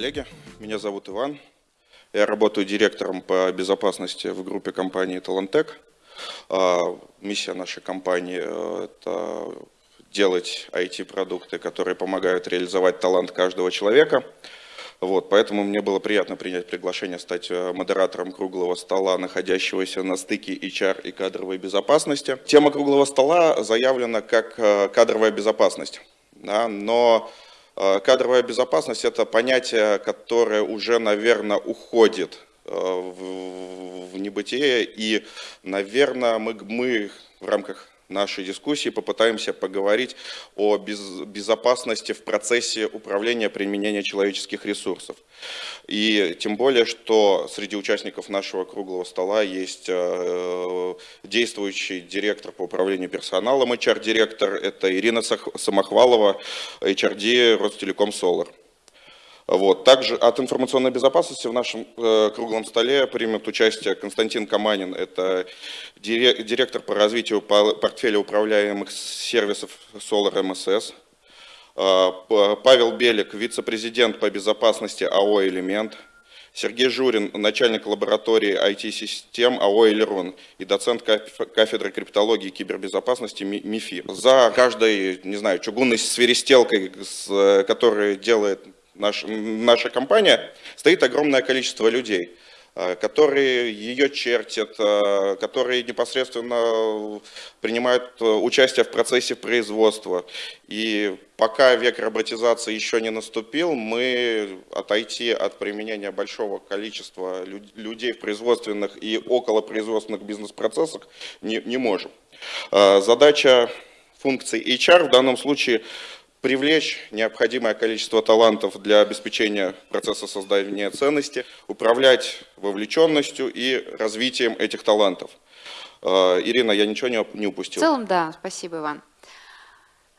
коллеги, меня зовут Иван. Я работаю директором по безопасности в группе компании Talentec. А, миссия нашей компании э, – это делать IT-продукты, которые помогают реализовать талант каждого человека. Вот, поэтому мне было приятно принять приглашение стать э, модератором круглого стола, находящегося на стыке HR и кадровой безопасности. Тема круглого стола заявлена как э, кадровая безопасность, да, но Кадровая безопасность – это понятие, которое уже, наверное, уходит э, в небытие, и, наверное, мы, мы в рамках нашей дискуссии попытаемся поговорить о безопасности в процессе управления применения человеческих ресурсов. И тем более, что среди участников нашего круглого стола есть э, действующий директор по управлению персоналом, HR-директор, это Ирина Самохвалова, HRD Ростелеком Solar. Вот. Также от информационной безопасности в нашем э, круглом столе примет участие Константин Каманин, это директор по развитию портфеля управляемых сервисов Solar MSS. Э, Павел Белик, вице-президент по безопасности АО «Элемент». Сергей Журин, начальник лаборатории IT-систем АО «Элерон» и доцент кафедры криптологии и кибербезопасности МИФИ. За каждой, не знаю, чугунной свиристелкой, э, которая делает наш, наша компания, стоит огромное количество людей, э, которые ее чертят, э, которые непосредственно принимают э, участие в процессе производства. И пока век роботизации еще не наступил, мы отойти от применения большого количества людей в производственных и околопроизводственных бизнес-процессах не, не можем. Задача функции HR в данном случае привлечь необходимое количество талантов для обеспечения процесса создания ценности, управлять вовлеченностью и развитием этих талантов. Э, Ирина, я ничего не упустил? В целом, да, спасибо, Иван.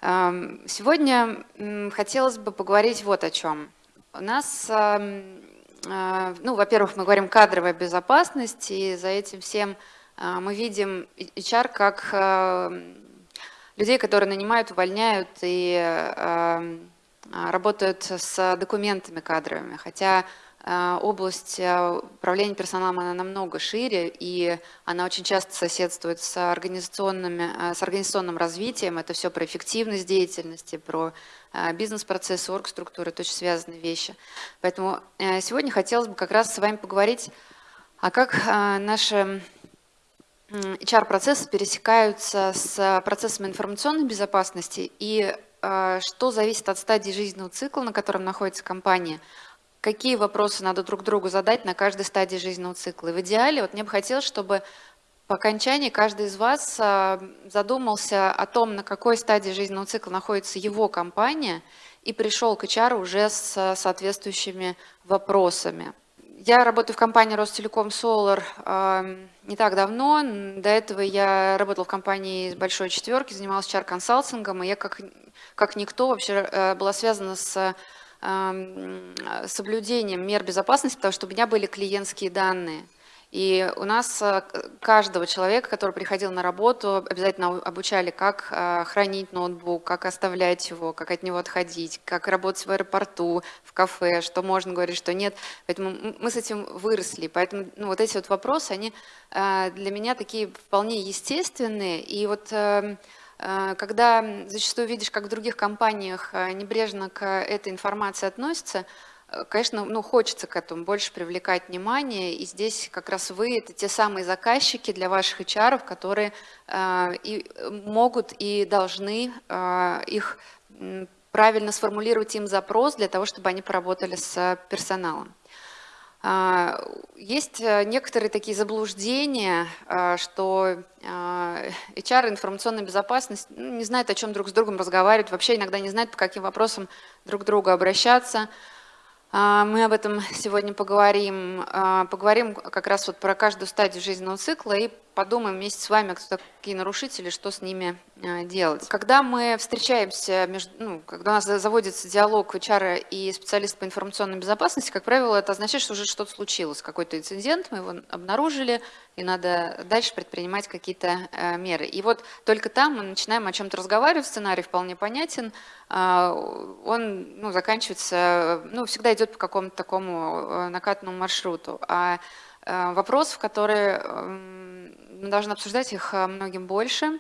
Эм, сегодня хотелось бы поговорить вот о чем. У нас, эм, э, ну, во-первых, мы говорим кадровая безопасность, и за этим всем э, мы видим HR как людей, которые нанимают, увольняют и э, работают с документами кадровыми, хотя э, область э, управления персоналом она намного шире, и она очень часто соседствует с, организационными, с организационным развитием. Это все про эффективность деятельности, про бизнес-процессы, оргструктуры, это очень связанные вещи. Поэтому сегодня хотелось бы как раз с вами поговорить, а как наши HR-процессы пересекаются с процессами информационной безопасности и э, что зависит от стадии жизненного цикла, на котором находится компания, какие вопросы надо друг другу задать на каждой стадии жизненного цикла. И в идеале вот мне бы хотелось, чтобы по окончании каждый из вас э, задумался о том, на какой стадии жизненного цикла находится его компания, и пришел к HR уже с соответствующими вопросами. Я работаю в компании Ростелеком Solar э, не так давно. До этого я работала в компании большой четверки, занималась чар-консалтингом, и я как, как никто вообще э, была связана с э, соблюдением мер безопасности, потому что у меня были клиентские данные – и у нас э, каждого человека, который приходил на работу, обязательно обучали, как э, хранить ноутбук, как оставлять его, как от него отходить, как работать в аэропорту, в кафе, что можно говорить, что нет. Поэтому мы с этим выросли. Поэтому ну, вот эти вот вопросы, они э, для меня такие вполне естественные. И вот когда зачастую видишь, как в других компаниях небрежно к этой информации относятся, Конечно, ну, хочется к этому больше привлекать внимание, и здесь как раз вы – это те самые заказчики для ваших HR, которые э, и могут и должны э, их правильно сформулировать им запрос для того, чтобы они поработали с персоналом. Э, есть э, некоторые такие заблуждения, э, что HR, информационная безопасность, ну, не знает, о чем друг с другом разговаривать, вообще иногда не знает, по каким вопросам друг к другу обращаться – а, мы об этом сегодня поговорим. А, поговорим как раз вот про каждую стадию жизненного цикла и подумаем вместе с вами, кто такие нарушители, что с ними э, делать. Когда мы встречаемся, между, ну, когда у нас заводится диалог HR и специалист по информационной безопасности, как правило, это означает, что уже что-то случилось, какой-то инцидент, мы его обнаружили, и надо дальше предпринимать какие-то э, меры. И вот только там мы начинаем о чем-то разговаривать, сценарий вполне понятен, а, он ну, заканчивается, ну, всегда идет по какому-то такому накатанному маршруту. А вопросов, которые мы должны обсуждать их э, многим больше.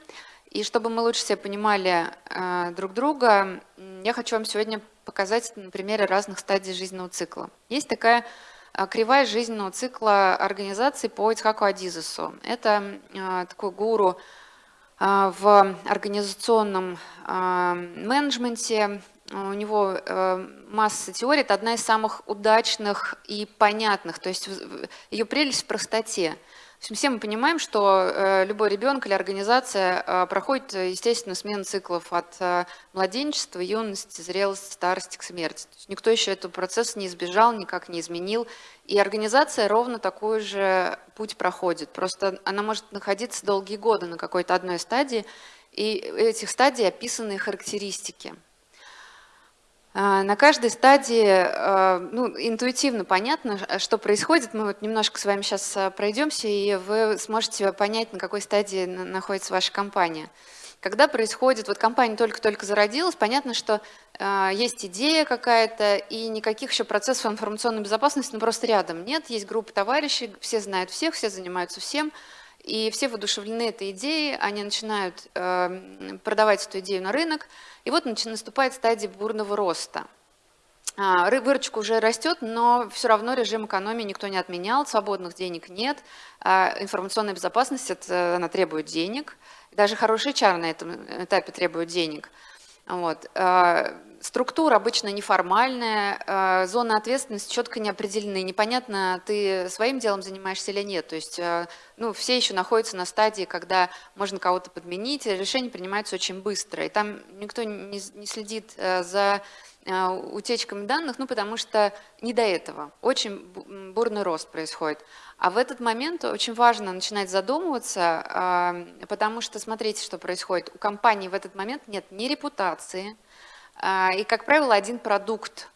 И чтобы мы лучше себе понимали э, друг друга, я хочу вам сегодня показать на примере разных стадий жизненного цикла. Есть такая э, кривая жизненного цикла организации по Ицхаку Адизесу. Это такой гуру в организационном менеджменте. У него масса теорий, это одна из самых удачных и понятных. То есть ее прелесть в простоте – все мы понимаем, что э, любой ребенок или организация э, проходит, естественно, смену циклов от э, младенчества, юности, зрелости, старости к смерти. То есть никто еще этого процесса не избежал, никак не изменил. И организация ровно такой же путь проходит. Просто она может находиться долгие годы на какой-то одной стадии, и этих стадий описаны характеристики. А, на каждой стадии а, ну, интуитивно понятно, что происходит. Мы вот немножко с вами сейчас а, пройдемся, и вы сможете понять, на какой стадии находится ваша компания. Когда происходит, вот компания только-только зародилась, понятно, что э, есть идея какая-то, и никаких еще процессов информационной безопасности ну, просто рядом нет. Есть группа товарищей, все знают всех, все занимаются всем, и все воодушевлены этой идеей, они начинают э, продавать эту идею на рынок, и вот наступает стадия бурного роста. А, выручка уже растет, но все равно режим экономии никто не отменял, свободных денег нет, а информационная безопасность это, она требует денег, даже хороший HR на этом этапе требует денег. Вот. Структура обычно неформальная, а, зона ответственности четко не определены. Непонятно, ты своим делом занимаешься или нет. То есть а, ну, все еще находятся на стадии, когда можно кого-то подменить, решение принимается очень быстро. И там никто не, следит за утечками данных, ну, потому что не до этого. Очень бурный рост происходит. А в этот момент очень важно начинать задумываться, потому что смотрите, что происходит. У компании в этот момент нет ни репутации, и, как правило, один продукт.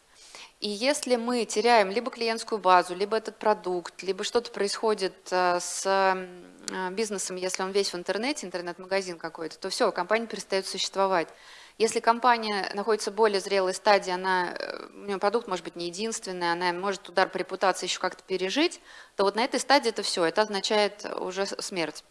И если мы теряем либо клиентскую базу, либо этот продукт, либо что-то происходит а, с а, бизнесом, если он весь в интернете, интернет-магазин какой-то, то все, компания перестает существовать. Если компания находится в более зрелой стадии, она, э, у нее продукт может быть не единственный, она может удар по репутации еще как-то пережить, то вот на этой стадии это все, это означает уже смерть.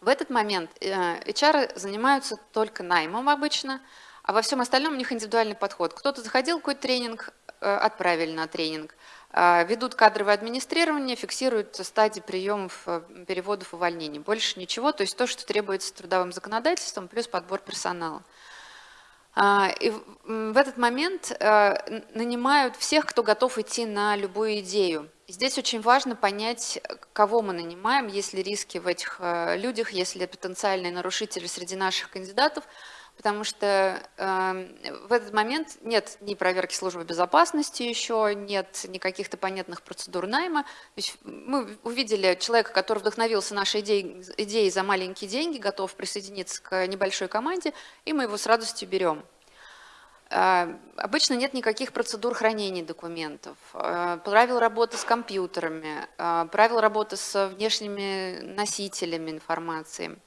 В этот момент HR э, занимаются только наймом обычно, а во всем остальном у них индивидуальный подход. Кто-то заходил какой-то тренинг, э, отправили на тренинг. А, ведут кадровое администрирование, фиксируют стадии приемов, э, переводов, увольнений. Больше ничего, то есть то, что требуется трудовым законодательством, плюс подбор персонала. А, и в этот момент э, нанимают всех, кто готов идти на любую идею. Здесь очень важно понять, кого мы нанимаем, есть ли риски в этих людях, есть ли потенциальные нарушители среди наших кандидатов – потому что э, в этот момент нет ни проверки службы безопасности еще, нет ни каких-то понятных процедур найма. То есть мы увидели человека, который вдохновился нашей идеей, идеей за маленькие деньги, готов присоединиться к небольшой команде, и мы его с радостью берем. Э, обычно нет никаких процедур хранения документов, э, правил работы с компьютерами, э, правил работы с внешними носителями информации.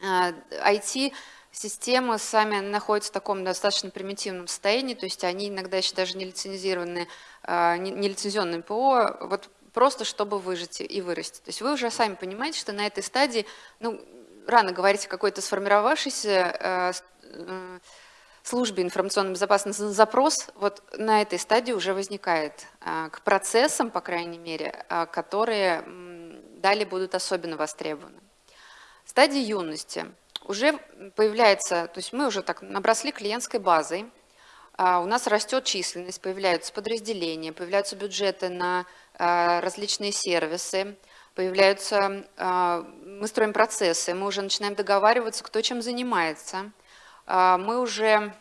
IT Системы сами находятся в таком достаточно примитивном состоянии, то есть они иногда еще даже не лицензированы, не лицензионным ПО, вот просто чтобы выжить и вырасти. То есть вы уже сами понимаете, что на этой стадии, ну, рано говорить о какой-то сформировавшейся а, э, службе информационной безопасности запрос вот на этой стадии уже возникает к процессам, по крайней мере, которые далее будут особенно востребованы. Стадия юности – уже появляется, то есть мы уже так набросли клиентской базой, а, у нас растет численность, появляются подразделения, появляются бюджеты на а, различные сервисы, появляются, а, мы строим процессы, мы уже начинаем договариваться, кто чем занимается, мы уже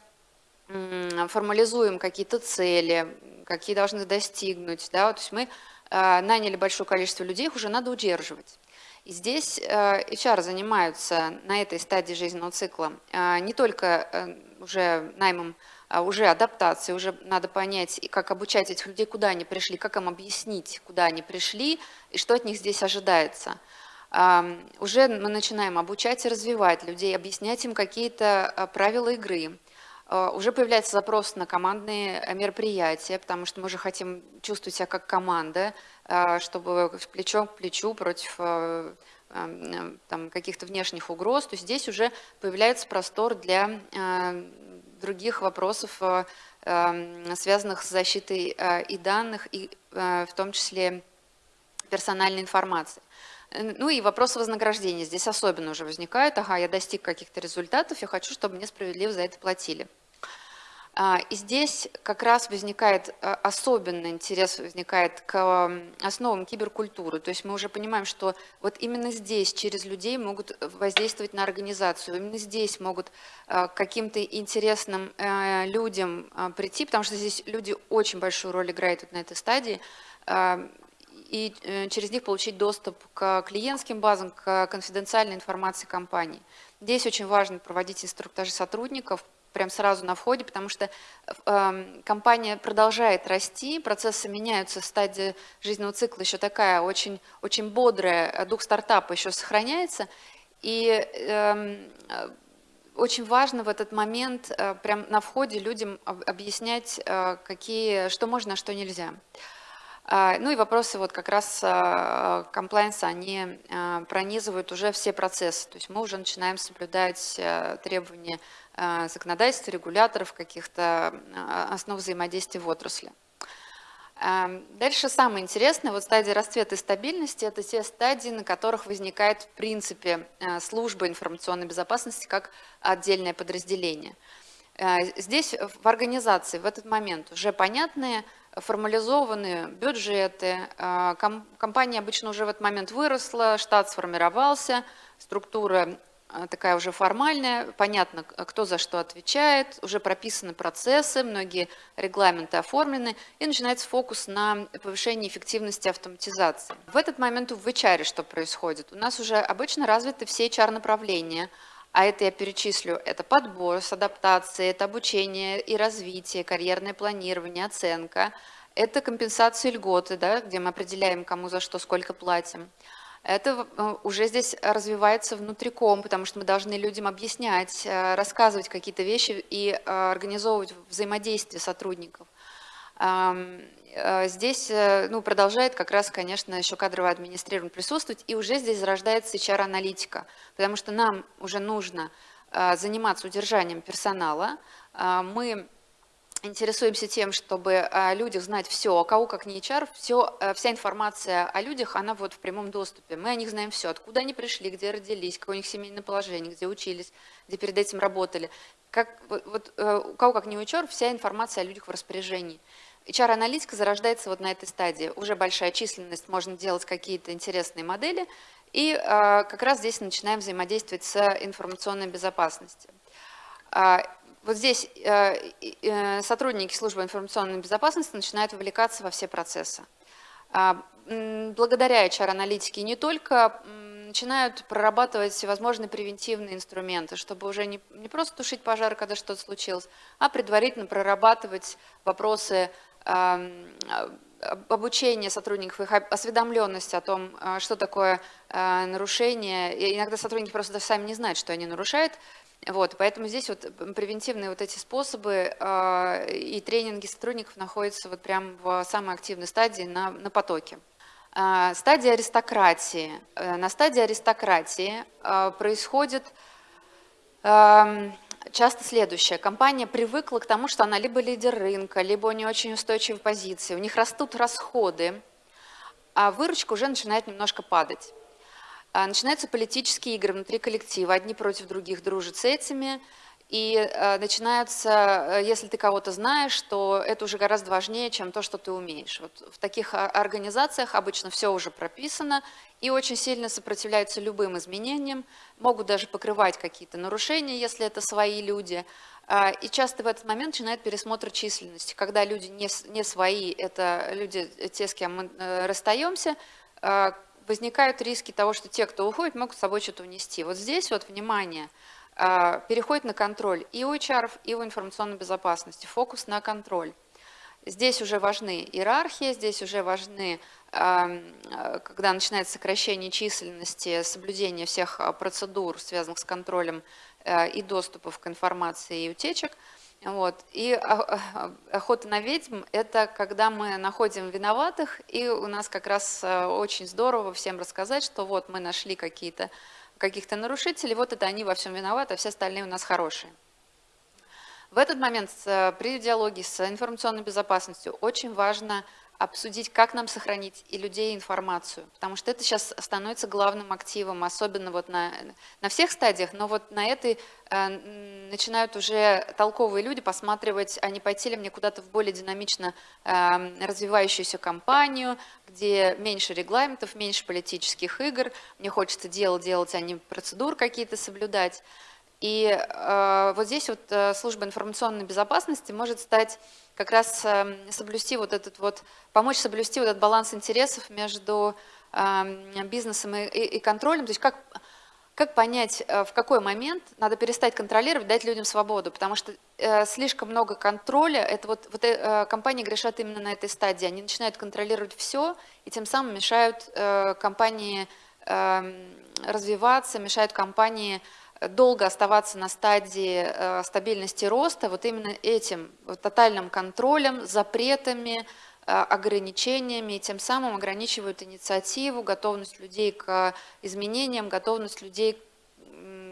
формализуем какие-то цели, какие должны достигнуть, да, то есть мы наняли большое количество людей, их уже надо удерживать. И здесь HR занимаются на этой стадии жизненного цикла не только уже наймом а уже адаптация, уже надо понять, как обучать этих людей, куда они пришли, как им объяснить, куда они пришли и что от них здесь ожидается. Уже мы начинаем обучать и развивать людей, объяснять им какие-то правила игры. А, уже появляется запрос на командные мероприятия, потому что мы уже хотим чувствовать себя как команда, чтобы плечо к плечу против каких-то внешних угроз. То здесь уже появляется простор для других вопросов, э, связанных с защитой э, и данных, и э, в том числе персональной информации. Ну и вопрос вознаграждения здесь особенно уже возникает. Ага, я достиг каких-то результатов, я хочу, чтобы мне справедливо за это платили. А, и здесь как раз возникает а, особенный интерес возникает к основам киберкультуры. То есть мы уже понимаем, что вот именно здесь через людей могут воздействовать на организацию, именно здесь могут а, каким-то интересным э, людям прийти, потому что здесь люди очень большую роль играют вот на этой стадии, и э, через них получить доступ к клиентским базам, к конфиденциальной информации компании. Здесь очень важно проводить инструктажи сотрудников, прям сразу на входе, потому что э, компания продолжает расти, процессы меняются, стадия жизненного цикла еще такая очень, очень бодрая, э, дух стартапа еще сохраняется, и э, очень важно в этот момент э, прям на входе людям объяснять, э, какие, что можно, а что нельзя. А, ну и вопросы вот как раз комплайенса, они пронизывают уже все процессы. То есть мы уже начинаем соблюдать требования законодательства, регуляторов, каких-то основ взаимодействия в отрасли. Дальше самое интересное, вот стадия расцвета и стабильности, это те стадии, на которых возникает в принципе служба информационной безопасности как отдельное подразделение. Здесь в организации в этот момент уже понятные, формализованные бюджеты, компания обычно уже в этот момент выросла, штат сформировался, структура а, такая уже формальная, понятно, кто за что отвечает, уже прописаны процессы, многие регламенты оформлены, и начинается фокус на повышении эффективности автоматизации. В этот момент в HR что происходит? У нас уже обычно развиты все HR-направления, а это я перечислю, это подбор с адаптацией, это обучение и развитие, карьерное планирование, оценка, это компенсация льготы, да, где мы определяем, кому за что, сколько платим. Это э, уже здесь развивается внутриком, потому что мы должны людям объяснять, э, рассказывать какие-то вещи и э, организовывать взаимодействие сотрудников. Здесь ну, продолжает как раз, конечно, еще кадровое администрирование присутствовать, и уже здесь зарождается HR-аналитика, потому что нам уже нужно заниматься удержанием персонала. Мы интересуемся тем, чтобы о людях знать все, а кого как не HR, все, э, вся информация о людях, она вот в прямом доступе. Мы о них знаем все, откуда они пришли, где родились, какое у них семейное положение, где учились, где перед этим работали. Как, вот, вот, э, у кого как не HR, вся информация о людях в распоряжении. HR-аналитика зарождается вот на этой стадии. Уже большая численность, можно делать какие-то интересные модели, и э, как раз здесь начинаем взаимодействовать с информационной безопасностью. А, вот здесь э, э, сотрудники службы информационной безопасности начинают вовлекаться во все процессы. А, благодаря HR-аналитике не только начинают прорабатывать всевозможные превентивные инструменты, чтобы уже не, не просто тушить пожар, когда что-то случилось, а предварительно прорабатывать вопросы обучения сотрудников, их осведомленности о том, а, что такое а, нарушение. И иногда сотрудники просто даже сами не знают, что они нарушают, вот, поэтому здесь вот превентивные вот эти способы э, и тренинги сотрудников находятся вот прям в самой активной стадии на, на потоке. Э, стадия аристократии. Э, на стадии аристократии э, происходит э, часто следующее. Компания привыкла к тому, что она либо лидер рынка, либо у нее очень устойчивые позиции, у них растут расходы, а выручка уже начинает немножко падать. А, начинаются политические игры внутри коллектива, одни против других дружат с этими, и а, начинаются, э, если ты кого-то знаешь, то это уже гораздо важнее, чем то, что ты умеешь. Вот в таких а, организациях обычно все уже прописано и очень сильно сопротивляются любым изменениям, могут даже покрывать какие-то нарушения, если это свои люди. И часто в этот момент начинает пересмотр численности, когда люди не, не свои, это люди, те, с кем мы э, расстаемся, возникают риски того, что те, кто уходит, могут с собой что-то унести. Вот здесь вот, внимание, э, переходит на контроль и у HR, и у информационной безопасности, фокус на контроль. Здесь уже важны иерархии, здесь уже важны, эм, когда начинается сокращение численности, соблюдение всех процедур, связанных с контролем и доступов к информации и утечек – вот. И охота на ведьм – это когда мы находим виноватых, и у нас как раз очень здорово всем рассказать, что вот мы нашли какие-то каких-то нарушителей, вот это они во всем виноваты, а все остальные у нас хорошие. В этот момент при диалоге с информационной безопасностью очень важно обсудить, как нам сохранить и людей, и информацию, потому что это сейчас становится главным активом, особенно вот на, на всех стадиях, но вот на этой э, начинают уже толковые люди посматривать, а не пойти ли мне куда-то в более динамично э, развивающуюся компанию, где меньше регламентов, меньше политических игр, мне хочется делать, делать, а не процедур какие-то соблюдать. И э, вот здесь вот э, служба информационной безопасности может стать как раз э, соблюсти вот этот вот, помочь соблюсти вот этот баланс интересов между э, бизнесом и, и, и контролем. То есть как, как понять, э, в какой момент надо перестать контролировать, дать людям свободу, потому что э, слишком много контроля, это вот, вот э, компании грешат именно на этой стадии, они начинают контролировать все и тем самым мешают э, компании э, развиваться, мешают компании долго оставаться на стадии э, стабильности роста вот именно этим тотальным контролем, запретами, э, ограничениями, и тем самым ограничивают инициативу, готовность людей к изменениям, готовность людей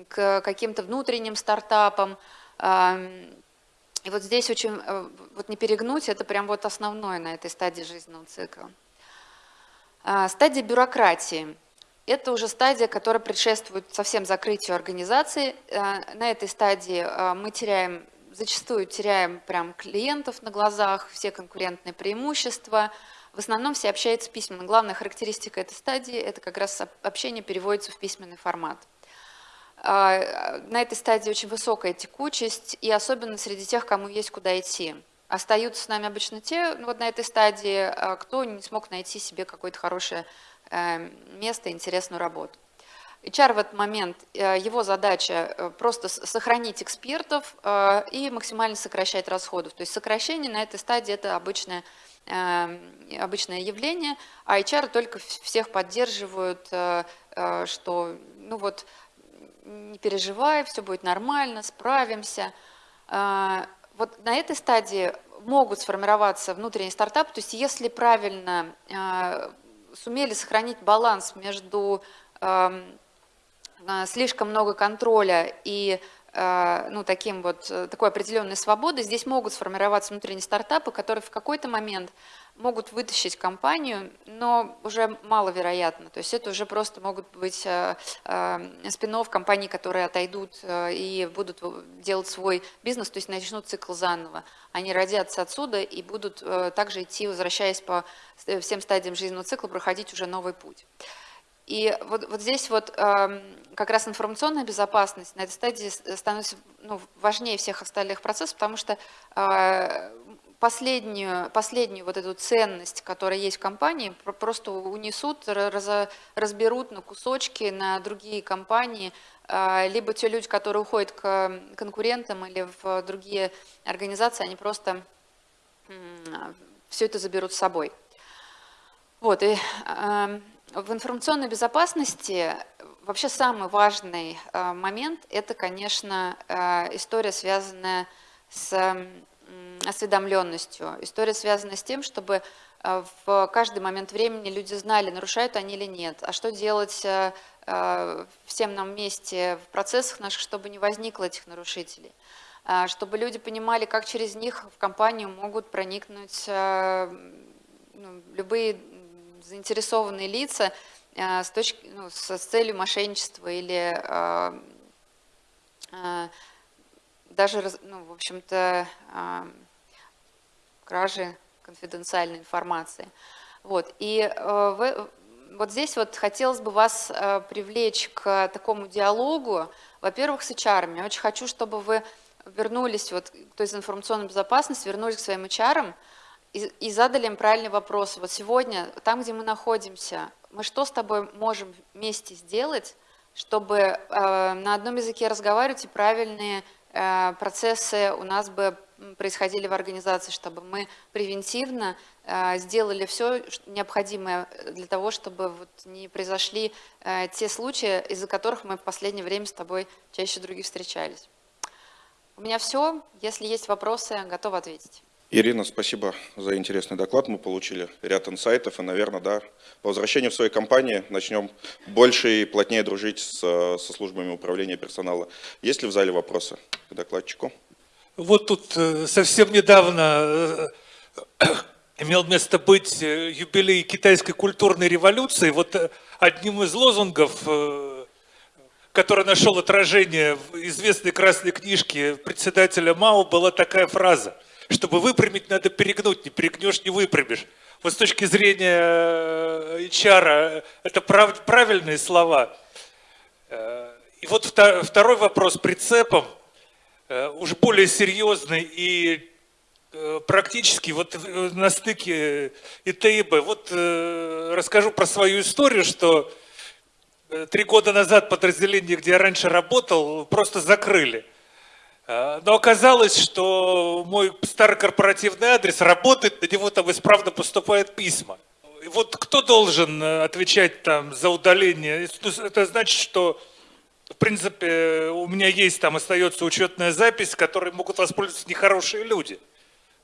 к каким-то внутренним стартапам. И вот здесь очень, э, вот не перегнуть, это прям вот основное на этой стадии жизненного цикла. Стадия бюрократии – это уже стадия, которая предшествует совсем закрытию организации. Э, на этой стадии э, мы теряем, зачастую теряем прям клиентов на глазах, все конкурентные преимущества. В основном все общаются письменно. Главная характеристика этой стадии – это как раз общение переводится в письменный формат. Э, на этой стадии очень высокая текучесть, и особенно среди тех, кому есть куда идти. Остаются с нами обычно те, ну, вот на этой стадии, кто не смог найти себе какое-то хорошее место, интересную работу. HR в этот момент, э, его задача э, просто сохранить экспертов э, и максимально сокращать расходы. То есть сокращение на этой стадии – это обычное, эм, обычное явление, а HR только всех поддерживают, что ну вот, не переживай, все будет нормально, справимся. Вот на этой стадии могут сформироваться внутренние стартапы, то есть если правильно сумели сохранить баланс между эм, э, слишком много контроля и э, ну, таким вот, э, такой определенной свободой, здесь могут сформироваться внутренние стартапы, которые в какой-то момент могут вытащить компанию, но уже маловероятно. То есть это уже просто могут быть э, э, спин компаний, которые отойдут э, и будут делать свой бизнес, то есть начнут цикл заново. Они родятся отсюда и будут также идти, возвращаясь по всем стадиям жизненного цикла, проходить уже новый путь. И вот, вот здесь вот как раз информационная безопасность на этой стадии становится ну, важнее всех остальных процессов, потому что последнюю, последнюю вот эту ценность, которая есть в компании, просто унесут, разберут на кусочки, на другие компании, а, либо те люди, которые уходят к конкурентам или в другие организации, они просто все это заберут с собой. Вот, и в информационной безопасности вообще самый важный а, момент – это, конечно, а, история, связанная с осведомленностью. История связана с тем, чтобы э, в каждый момент времени люди знали, нарушают они или нет, а что делать э, э, всем нам вместе в процессах наших, чтобы не возникло этих нарушителей чтобы люди понимали, как через них в компанию могут проникнуть ну, любые заинтересованные лица с, точки, ну, с целью мошенничества или даже, ну, в общем-то, кражи конфиденциальной информации. Вот. И э, вот здесь вот хотелось бы вас э, привлечь к такому диалогу, во-первых, с HR. Я очень хочу, чтобы вы вернулись, вот, то есть информационной безопасности, вернулись к своим HR и, и задали им правильный вопрос. Вот сегодня, там, где мы находимся, мы что с тобой можем вместе сделать, чтобы э, на одном языке разговаривать и правильные э, процессы у нас бы происходили в организации, чтобы мы превентивно э, сделали все необходимое для того, чтобы вот не произошли э, те случаи, из-за которых мы в последнее время с тобой чаще других встречались. У меня все. Если есть вопросы, готова ответить. Ирина, спасибо за интересный доклад. Мы получили ряд инсайтов, и, наверное, да, по возвращению в своей компании начнем больше и плотнее дружить с, со службами управления персонала. Есть ли в зале вопросы к докладчику? Вот тут э, совсем недавно э, имел место быть э, юбилей китайской культурной революции. Вот одним из лозунгов, который нашел отражение в известной красной книжке председателя Мао, была такая фраза – чтобы выпрямить, надо перегнуть, не перегнешь, не выпрямишь. Вот с точки зрения HR это прав, правильные слова. И вот второй вопрос прицепом, уже более серьезный и практически вот на стыке ИТ и Б. Вот расскажу про свою историю, что три года назад подразделение, где я раньше работал, просто закрыли. Но оказалось, что мой старый корпоративный адрес работает, на него там исправно поступают письма. И вот кто должен э, отвечать там за удаление? Это значит, что в принципе у меня есть там остается учетная запись, которой могут воспользоваться нехорошие люди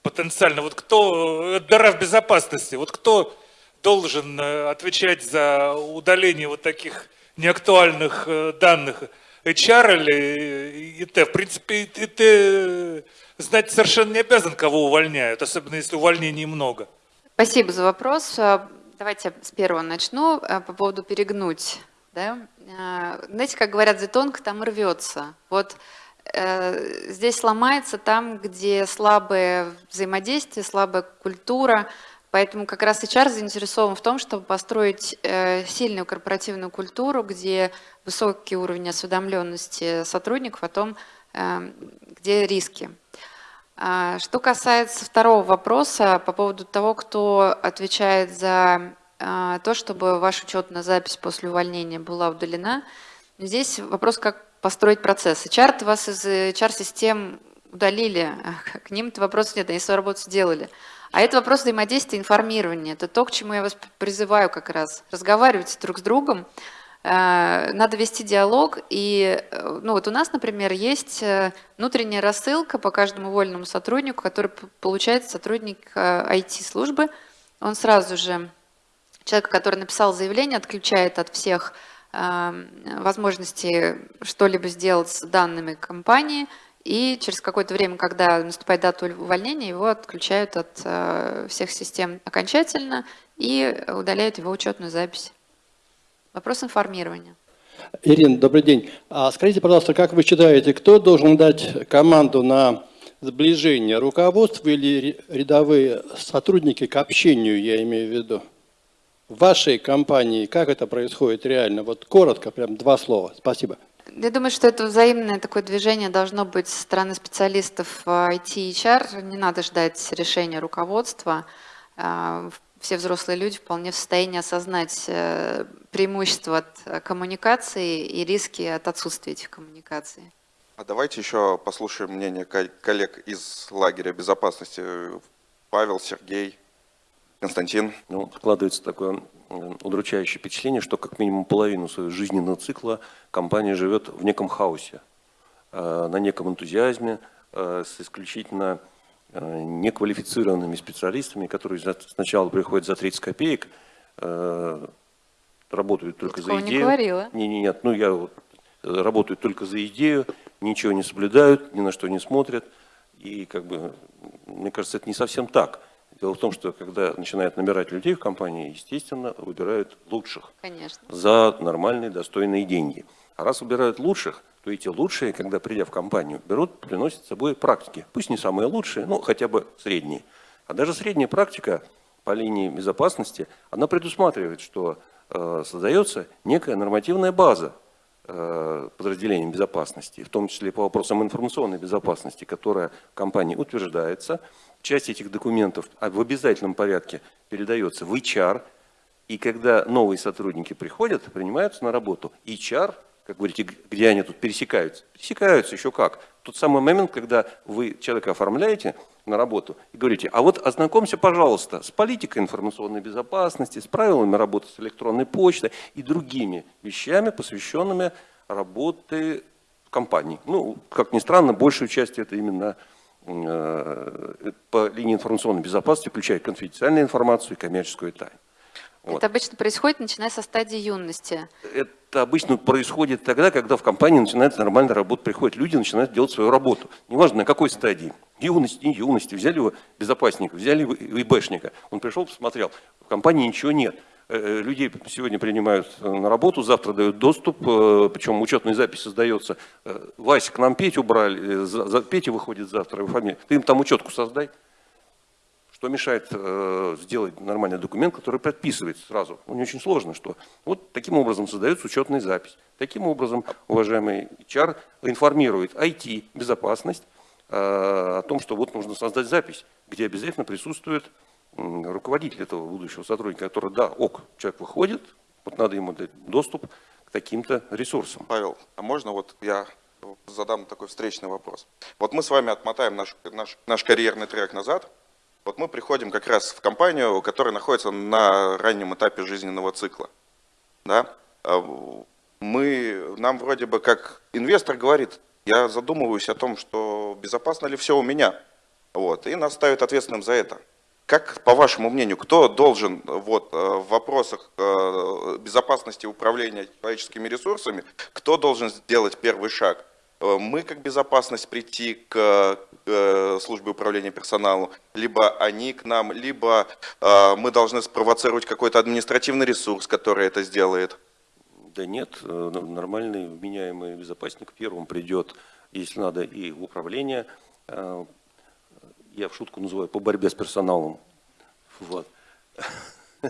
потенциально. Вот кто, э, дыра в безопасности, вот кто должен э, отвечать за удаление вот таких неактуальных данных? HR или ИТ. В принципе, ИТ знать совершенно не обязан, кого увольняют, особенно если увольнений много. Спасибо за вопрос. Давайте с первого начну по поводу перегнуть. Да? А, знаете, как говорят, где тонко, там рвется. Вот э, здесь сломается там, где слабое взаимодействие, слабая культура, Поэтому как раз HR заинтересован в том, чтобы построить э, сильную корпоративную культуру, где высокий уровень осведомленности сотрудников о том, э, где риски. А, что касается второго вопроса по поводу того, кто отвечает за то, чтобы ваша учетная запись после увольнения была удалена, здесь вопрос, как построить процесс. HR вас из HR-систем удалили, к ним-то вопросов нет, они свою работу сделали. А это вопрос взаимодействия, информирования. Это то, к чему я вас призываю как раз. Разговаривать друг с другом. Э, надо вести диалог. И э, ну вот у нас, например, есть э, внутренняя рассылка по каждому вольному сотруднику, который получает сотрудник IT-службы. Он сразу же, человек, который написал заявление, отключает от всех возможности что-либо сделать с данными компании – и через какое-то время, когда наступает дата увольнения, его отключают от э, всех систем окончательно и удаляют его учетную запись. Вопрос информирования. Ирина, добрый день. А скажите, пожалуйста, как вы считаете, кто должен дать команду на сближение, руководство или рядовые сотрудники к общению, я имею в виду? В вашей компании как это происходит реально? Вот коротко, прям два слова. Спасибо. Я думаю, что это взаимное такое движение должно быть со стороны специалистов IT и HR. Не надо ждать решения руководства. А, все взрослые люди вполне в состоянии осознать э, преимущества от коммуникации и риски от отсутствия этих коммуникаций. А давайте еще послушаем мнение коллег из лагеря безопасности. Павел, Сергей, Константин. Ну, складывается такое удручающее впечатление, что как минимум половину своего жизненного цикла компания живет в неком хаосе, э, на неком энтузиазме, э, с исключительно э, неквалифицированными специалистами, которые сначала приходят за 30 копеек, работают только Такого за идею. не говорила. Не, не, нет, ну я вот работают только за идею, ничего не соблюдают, ни на что не смотрят. И как бы, мне кажется, это не совсем так. Дело в том, что когда начинают набирать людей в компании, естественно, выбирают лучших. Конечно. За нормальные, достойные деньги. А раз выбирают лучших, то эти лучшие, когда придя в компанию, берут, приносят с собой практики. Пусть не самые лучшие, но хотя бы средние. А даже средняя практика по линии безопасности, она предусматривает, что э, создается некая нормативная база подразделением безопасности, в том числе по вопросам информационной безопасности, которая в компании утверждается, часть этих документов в обязательном порядке передается в HR, И когда новые сотрудники приходят, принимаются на работу, HR, как говорите, где они тут пересекаются? Пересекаются еще как? Тот самый момент, когда вы человека оформляете на работу и говорите, а вот ознакомься, пожалуйста, с политикой информационной безопасности, с правилами работы с электронной почтой и другими вещами, посвященными работе компаний. Ну, как ни странно, большую часть это именно э, по линии информационной безопасности, включая конфиденциальную информацию и коммерческую тайну. Вот. Это обычно происходит, начиная со стадии юности. Это обычно происходит тогда, когда в компании начинает нормально работать, приходят люди, начинают делать свою работу. Неважно на какой стадии. Юности, не юности. Взяли его безопасника, взяли его ИБшника. Он пришел, посмотрел. В компании ничего нет. Э, э, Людей сегодня принимают на работу, завтра дают доступ, э, причем учетная запись создается. Вася, к нам Петю брали, за- за- Петя выходит завтра, его фамилия. Ты им там учетку создай. Что мешает э, сделать нормальный документ, который подписывается сразу? Ну, не очень сложно, что вот таким образом создается учетная запись. Таким образом, уважаемый HR информирует IT, безопасность, э, о том, что вот нужно создать запись, где обязательно присутствует м, руководитель этого будущего сотрудника, который, да, ок, человек выходит, вот надо ему дать доступ к таким-то ресурсам. Павел, а можно вот я задам такой встречный вопрос? Вот мы с вами отмотаем наш, наш, наш карьерный трек назад. Вот мы приходим как раз в компанию, которая находится на раннем этапе жизненного цикла. Да? А Мы, нам вроде бы как инвестор говорит, я задумываюсь о том, что безопасно ли все у меня. Вот, и нас ставят ответственным за это. Как, по вашему мнению, кто должен вот, э, в вопросах э, безопасности управления человеческими ресурсами, кто должен сделать первый шаг? Э, Мы как безопасность прийти к э, службе управления персоналом, либо они к нам, либо э, мы должны спровоцировать какой-то административный ресурс, который это сделает. Да нет, нормальный вменяемый безопасник первым придет, если надо, и в управление. Я в шутку называю по борьбе с персоналом. Вот.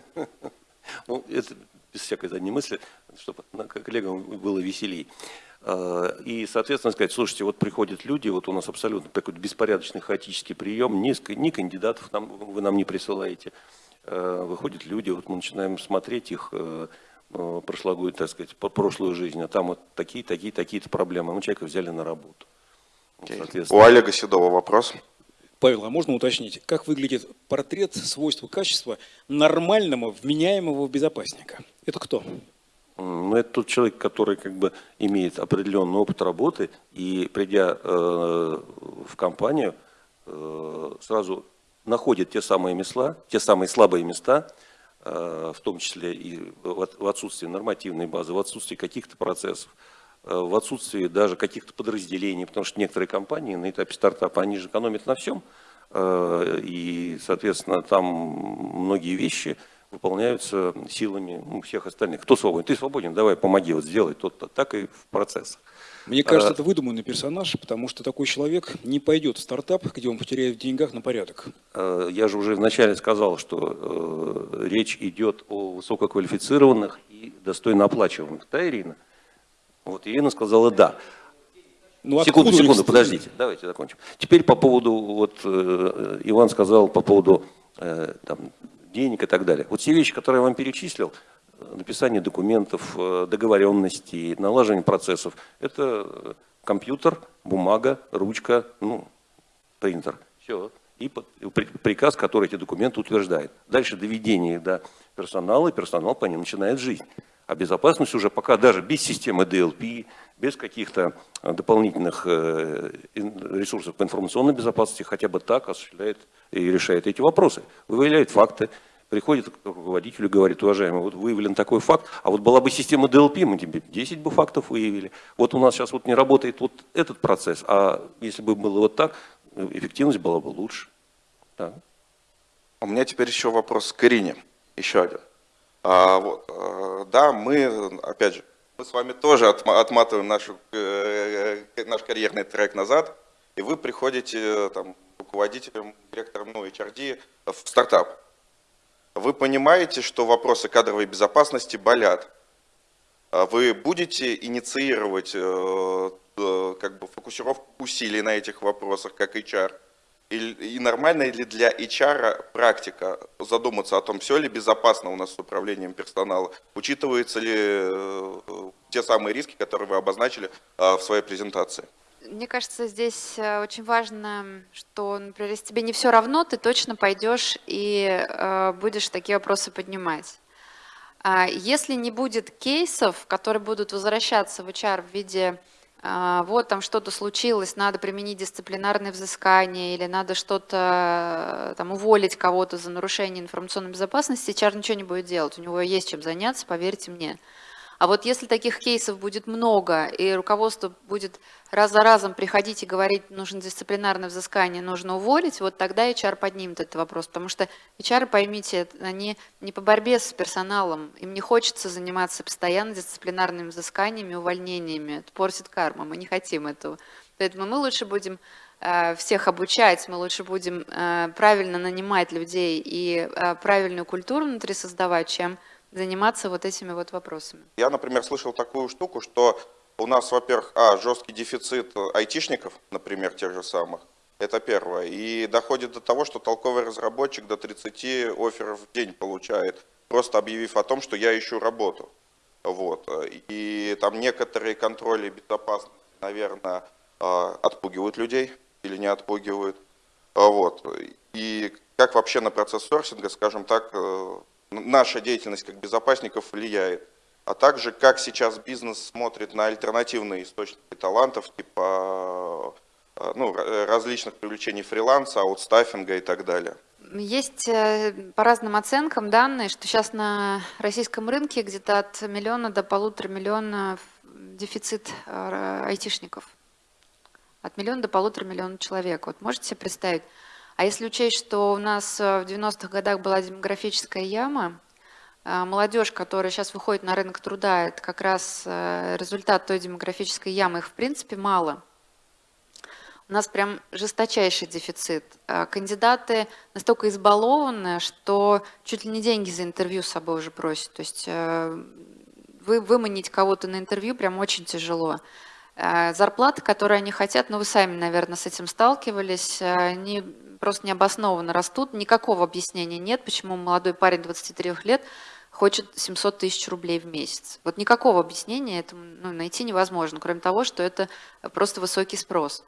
Ну, это без всякой задней мысли, чтобы коллегам было веселей. Э, И, соответственно, сказать, слушайте, вот приходят люди, вот у нас абсолютно такой беспорядочный, хаотический прием, ни, ни кандидатов нам, вы нам не присылаете. Э, Выходят люди, вот мы начинаем смотреть их э, э, прошлогоднюю, так сказать, прошлую жизнь, а там вот такие, такие, такие-то проблемы. Мы человека взяли на работу. Вот, У Олега Седова вопрос. Павел, а можно уточнить, как выглядит портрет свойства качества нормального, вменяемого безопасника? Это кто? Ну, это тот человек, который как бы имеет определенный опыт работы и, придя э, в компанию, э, сразу находит те самые места, те самые слабые места, э, в том числе и в от- в отсутствии нормативной базы, в отсутствии каких-то процессов, в отсутствии даже каких-то подразделений, потому что некоторые компании на этапе стартапа, они же экономят на всем, э, и, соответственно, там многие вещи выполняются силами ну, всех остальных. Кто свободен? Ты свободен, давай, помоги, вот сделай то-то. Так и в процессах. Мне кажется, А- это выдуманный персонаж, потому что такой человек не пойдет в стартап, где он потеряет в деньгах на порядок. Э, Я же уже вначале сказал, что э, речь идет о высококвалифицированных и достойно оплачиваемых. Да, Ирина? Вот Ирина сказала «да». Ну, секунду, секунду, подождите, давайте закончим. Теперь по поводу, вот э, Иван сказал по поводу э, там, денег и так далее. Вот все вещи, которые я вам перечислил, э, написание документов, э, договоренности, налаживание процессов, это компьютер, бумага, ручка, ну, принтер. Все. И приказ, который эти документы утверждает. Дальше доведение до персонала, и персонал по ним начинает жизнь. А безопасность уже пока даже без системы DLP, без каких-то э, дополнительных э, ресурсов по информационной безопасности, хотя бы так осуществляет и решает эти вопросы. Выявляет факты, приходит к руководителю и говорит, уважаемый, вот выявлен такой факт, а вот была бы система DLP, мы тебе 10 бы фактов выявили. Вот у нас сейчас вот не работает вот этот процесс, а если бы было вот так, эффективность была бы лучше. Да. У меня теперь еще вопрос к Ирине, еще один. А, вот, э, да, мы, опять же, мы с вами тоже отма- отматываем нашу, э, э, наш карьерный трек назад, и вы приходите там, руководителем, директором, ну, HRD в стартап. Вы понимаете, что вопросы кадровой безопасности болят. А Вы будете инициировать как бы фокусировку усилий на этих вопросах, как HR? И, нормально ли для HR практика задуматься о том, все ли безопасно у нас с управлением персонала? Учитываются ли э, те самые риски, которые вы обозначили э, в своей презентации? Мне кажется, здесь э, очень важно, что, например, если тебе не все равно, ты точно пойдешь и будешь такие вопросы поднимать. А если не будет кейсов, которые будут возвращаться в HR в виде вот там что-то случилось, надо применить дисциплинарное взыскание или надо что-то там уволить кого-то за нарушение информационной безопасности, HR ничего не будет делать, у него есть чем заняться, поверьте мне. А вот если таких кейсов будет много, и руководство будет раз за разом приходить и говорить, нужно дисциплинарное взыскание, нужно уволить, вот тогда HR поднимет этот вопрос. Потому что HR, поймите, они не по борьбе с персоналом, им не хочется заниматься постоянно дисциплинарными взысканиями, увольнениями. Это портит карму, мы не хотим этого. Поэтому мы лучше будем э, всех обучать, мы лучше будем э, правильно нанимать людей и э, правильную культуру внутри создавать, чем заниматься вот этими вот вопросами. Я, например, слышал такую штуку, что у нас, во-первых, а, жесткий дефицит айтишников, например, тех же самых, это первое. И доходит до того, что толковый разработчик до 30 офферов в день получает, просто объявив о том, что я ищу работу. Вот. И там некоторые контроли безопасности, наверное, а, отпугивают людей или не отпугивают. Вот. И как вообще на процесс сорсинга, скажем так, э, наша деятельность как безопасников влияет, а также как сейчас бизнес смотрит на альтернативные источники талантов, типа э, ну, различных привлечений фриланса, аутстаффинга и так далее. Есть э, по разным оценкам данные, что сейчас на российском рынке где-то от миллиона до полутора миллиона дефицит э, айтишников. От миллиона до полутора миллиона человек. Вот можете себе представить, а если учесть, что у нас э, в 90-х годах была демографическая яма, э, молодежь, которая сейчас выходит на рынок труда, это как раз э, результат той демографической ямы, их в принципе мало. У нас прям жесточайший дефицит. Кандидаты настолько избалованы, что чуть ли не деньги за интервью с собой уже просят. То есть вы, выманить кого-то на интервью прям очень тяжело. Зарплаты, которые они хотят, ну вы сами, наверное, с этим сталкивались, они просто необоснованно растут. Никакого объяснения нет, почему молодой парень 23 лет хочет 700 тысяч рублей в месяц. Вот никакого объяснения этому ну, найти невозможно, кроме того, что это просто высокий спрос.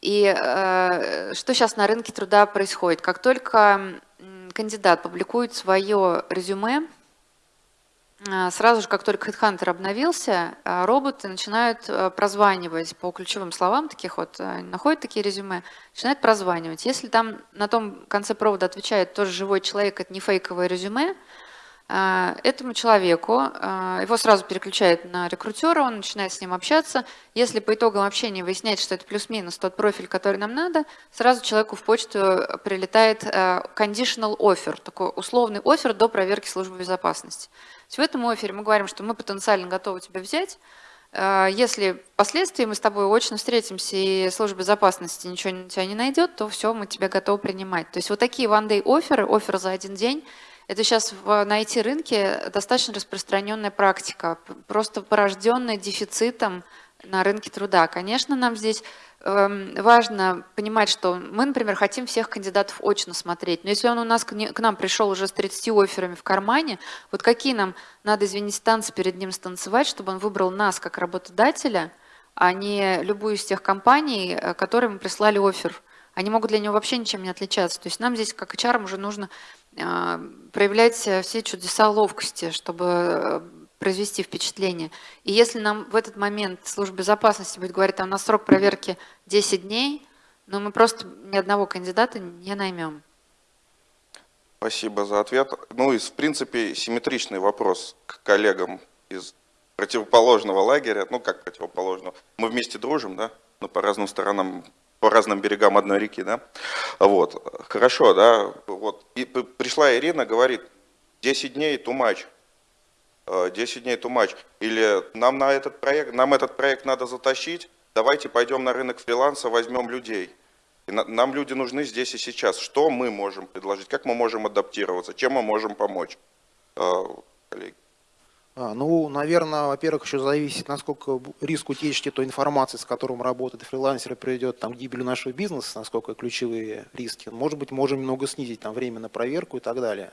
И э, что сейчас на рынке труда происходит? Как только кандидат публикует свое резюме, сразу же, как только HeadHunter обновился, а, роботы начинают а, прозванивать по ключевым словам, таких вот, находят такие резюме, начинают прозванивать. Если там на том конце провода отвечает тоже живой человек, это не фейковое резюме, этому человеку, его сразу переключают на рекрутера, он начинает с ним общаться. Если по итогам общения выясняется, что это плюс-минус тот профиль, который нам надо, сразу человеку в почту прилетает conditional offer, такой условный офер до проверки службы безопасности. В этом офере мы говорим, что мы потенциально готовы тебя взять, э, если впоследствии мы с тобой очно встретимся и служба безопасности ничего на тебя не найдет, то все, мы тебя готовы принимать. То есть вот такие one-day оферы, офер за один день, это сейчас на IT-рынке достаточно распространенная практика, просто порожденная дефицитом на рынке труда. Конечно, нам здесь Эм, важно понимать, что мы, например, хотим всех кандидатов очно смотреть, но если он у нас к нам пришел уже с 30 офферами в кармане, вот какие нам надо, извините, танцы перед ним станцевать, чтобы он выбрал нас как работодателя, а не любую из тех компаний, э, которые мы прислали офер. Они могут для него вообще ничем не отличаться. То есть нам здесь, как HR, уже нужно э, проявлять все чудеса ловкости, чтобы э, произвести впечатление. И если нам в этот момент служба безопасности будет говорить, там на срок проверки 10 дней, но ну, мы просто ни одного кандидата не наймем. Спасибо за ответ. Ну и, в принципе, симметричный вопрос к коллегам из противоположного лагеря. Ну, как противоположного? Мы вместе дружим, да? Но по разным сторонам, по разным берегам одной реки, да? Вот. Хорошо, да? Вот. И пришла Ирина, говорит, 10 дней much. 10 дней to матч. Или нам, на этот проект, нам этот проект надо затащить, давайте пойдем на рынок фриланса, возьмем людей. И нам люди нужны здесь и сейчас. Что мы можем предложить? Как мы можем адаптироваться? Чем мы можем помочь? Коллеги. А, ну, наверное, во-первых, еще зависит, насколько риск утечки той информации, с которым работает фрилансер, приведет там, к гибели нашего бизнеса, насколько ключевые риски. Может быть, можем немного снизить там, время на проверку и так далее.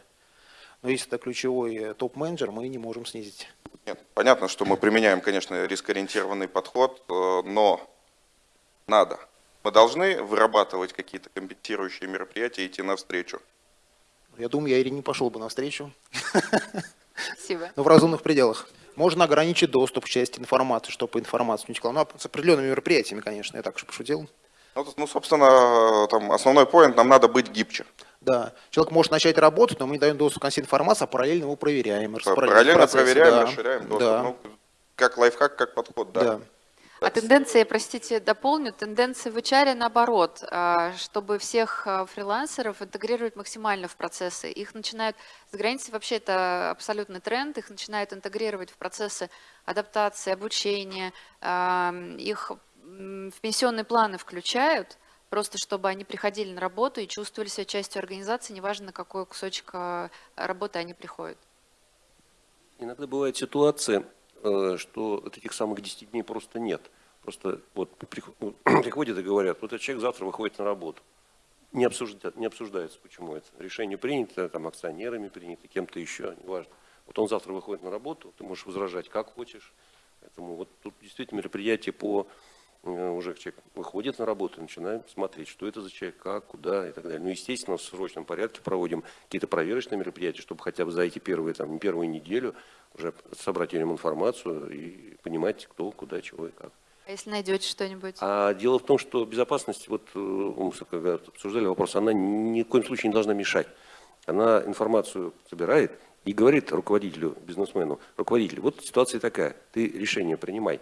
Но если это ключевой э, топ-менеджер, мы не можем снизить. Нет, понятно, что мы применяем, конечно, рискоориентированный подход, э, но надо. Мы должны вырабатывать какие-то компенсирующие мероприятия и идти навстречу. Я думаю, я или не пошел бы навстречу, Спасибо. но в разумных пределах. Можно ограничить доступ к части информации, чтобы информация не текла. Ну, а с определенными мероприятиями, конечно, я так же пошутил. Ну, ну, собственно, там основной поинт, нам надо быть гибче. Да, человек может начать работать, но мы не даем доступ к информации, а параллельно его проверяем. Параллельно процесс. проверяем, Да, расширяем доступ. Да, Ну, как лайфхак, как подход, да. да. А тенденция, простите, дополню, тенденция в HR наоборот, а, чтобы всех а, фрилансеров интегрировать максимально в процессы. Их начинают, с границы вообще это абсолютный тренд, их начинают интегрировать в процессы адаптации, обучения, а, их в пенсионные планы включают, просто чтобы они приходили на работу и чувствовали себя частью организации, неважно, на какой кусочек а, работы они приходят. Иногда бывает ситуация, э, что этих самых 10 дней просто нет. Просто вот ну, приходят и говорят, вот этот человек завтра выходит на работу. Не, обсужда- не обсуждается, почему это. Решение принято, там, акционерами принято, кем-то еще, неважно. Вот он завтра выходит на работу, ты можешь возражать как хочешь. Поэтому вот тут действительно мероприятие по уже человек выходит на работу, начинаем смотреть, что это за человек, как, куда и так далее. Ну, естественно, в срочном порядке проводим какие-то проверочные мероприятия, чтобы хотя бы за эти первые, там, первую неделю уже собрать о нем информацию и понимать, кто, куда, чего и как. А если найдете что-нибудь? А дело в том, что безопасность, вот э, мы когда обсуждали вопрос, она ни в коем случае не должна мешать. Она информацию собирает и говорит руководителю, бизнесмену, руководителю, вот ситуация такая, ты решение принимай,